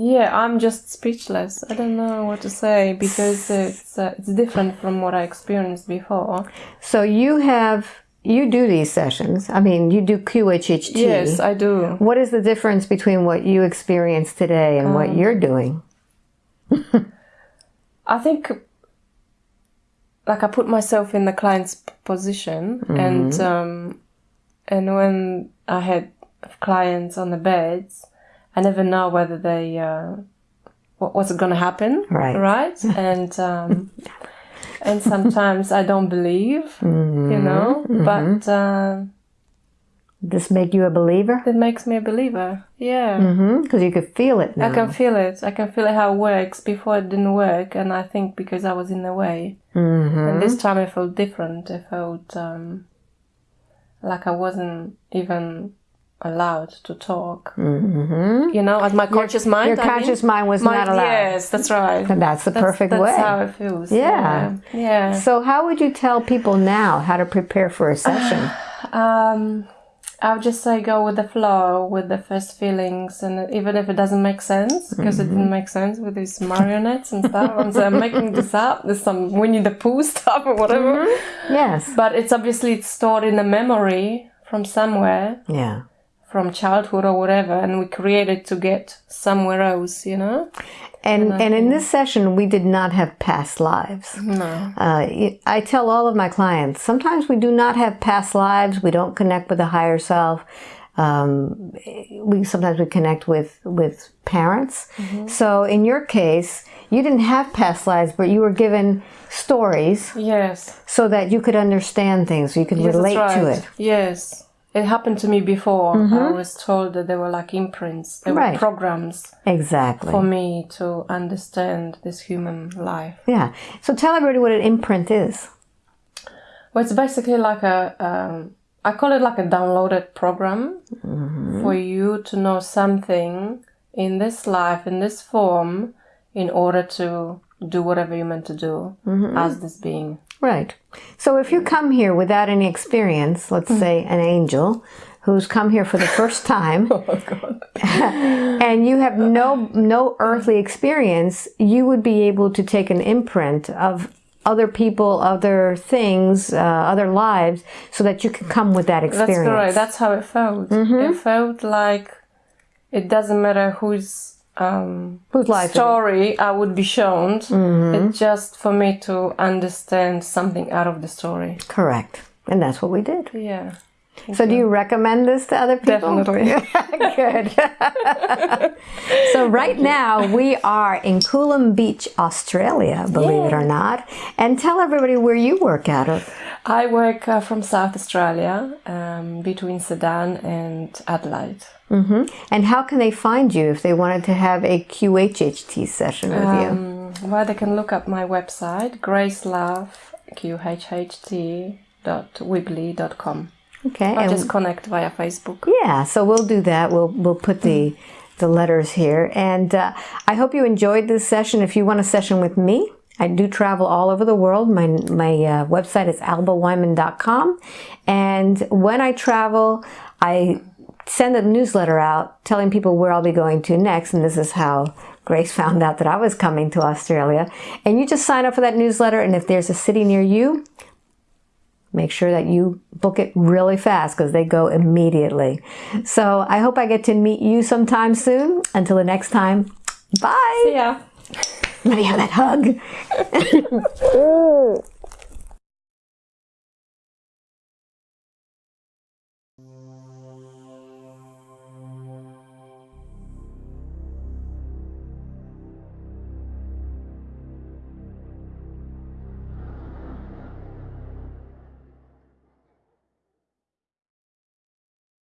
yeah, I'm just speechless. I don't know what to say because it's uh, it's different from what I experienced before. So you have you do these sessions. I mean, you do QHHT. Yes, I do. What is the difference between what you experienced today and what you're doing? I think like I put myself in the client's position and um and when I had clients on the beds I never know whether they uh what, what's going to happen Right. right? And um and sometimes I don't believe you know? But uh, This make you a believer? it makes me a believer yeah Mm-hmm. Because you could feel it now. I can feel it. I can feel it how it works. Before it didn't work, and I think because I was in the way. Mm-hmm. And this time I felt different. I felt um, like I wasn't even allowed to talk. Mm-hmm. You know, as my conscious mind. Your I mean. conscious mind was My- not allowed. Yes, that's right. And that's the That's, perfect that's way. That's how it feels. Yeah. Yeah. yeah. So how would you tell people now how to prepare for a session? Um, I would just say go with the flow, with the first feelings, and even if it doesn't make sense, because it didn't mm-hmm. make sense with these marionettes and stuff. and so I'm making this up. There's some Winnie the Pooh stuff or whatever. Mm-hmm. Yes. But it's obviously it's stored in a memory from somewhere, Yeah. from childhood or whatever, and we create it to get somewhere else, you know? And and in this session, we did not have past lives. No. Uh, I tell all of my clients sometimes we do not have past lives. We don't connect with the higher self. Um, we sometimes we connect with with parents. So in your case, you didn't have past lives, but you were given stories Yes. so that you could understand things, so you could Yes, relate that's to it. Yes. It happened to me before. I mm-hmm. was told that they were like imprints, they Right. were programs Exactly. for me to understand this human life. Yeah. So tell everybody what an imprint is. Well, it's basically like a, um, I call it like a downloaded program mm-hmm. for you to know something in this life, in this form, in order to do whatever you're meant to do mm-hmm. as this being. Right. So if you come here without any experience, let's say an angel who's come here for the first time and you have no no earthly experience, you would be able to take an imprint of other people, other things, uh, other lives so that you can come with that experience. That's correct. That's how it felt. It felt like it doesn't matter whose um, story I would be shown. It's just for me to understand something out of the story. Correct. And that's what we did. Yeah. So do you recommend this to other people? Definitely. Good. so right now we are in Coolum Beach, Australia, believe it or not. And tell everybody where you work out of. I work uh, from South Australia, um, between Sedan and Adelaide. And how can they find you if they wanted to have a QHHT session with you? Um, well, they can look up my website, gracelove.qhht.weebly.com. Okay. Or just connect via Facebook. Yeah, so we'll do that. We'll we'll put the the letters here, and uh, I hope you enjoyed this session. If you want a session with me, I do travel all over the world. My my uh, website is albaweinman.com, and when I travel, I send a newsletter out telling people where I'll be going to next, and this is how. Grace found out that I was coming to Australia. And you just sign up for that newsletter, and if there's a city near you, make sure that you book it really fast because they go immediately. So I hope I get to meet you sometime soon. Until the next time, bye. Yeah. Let me have that hug.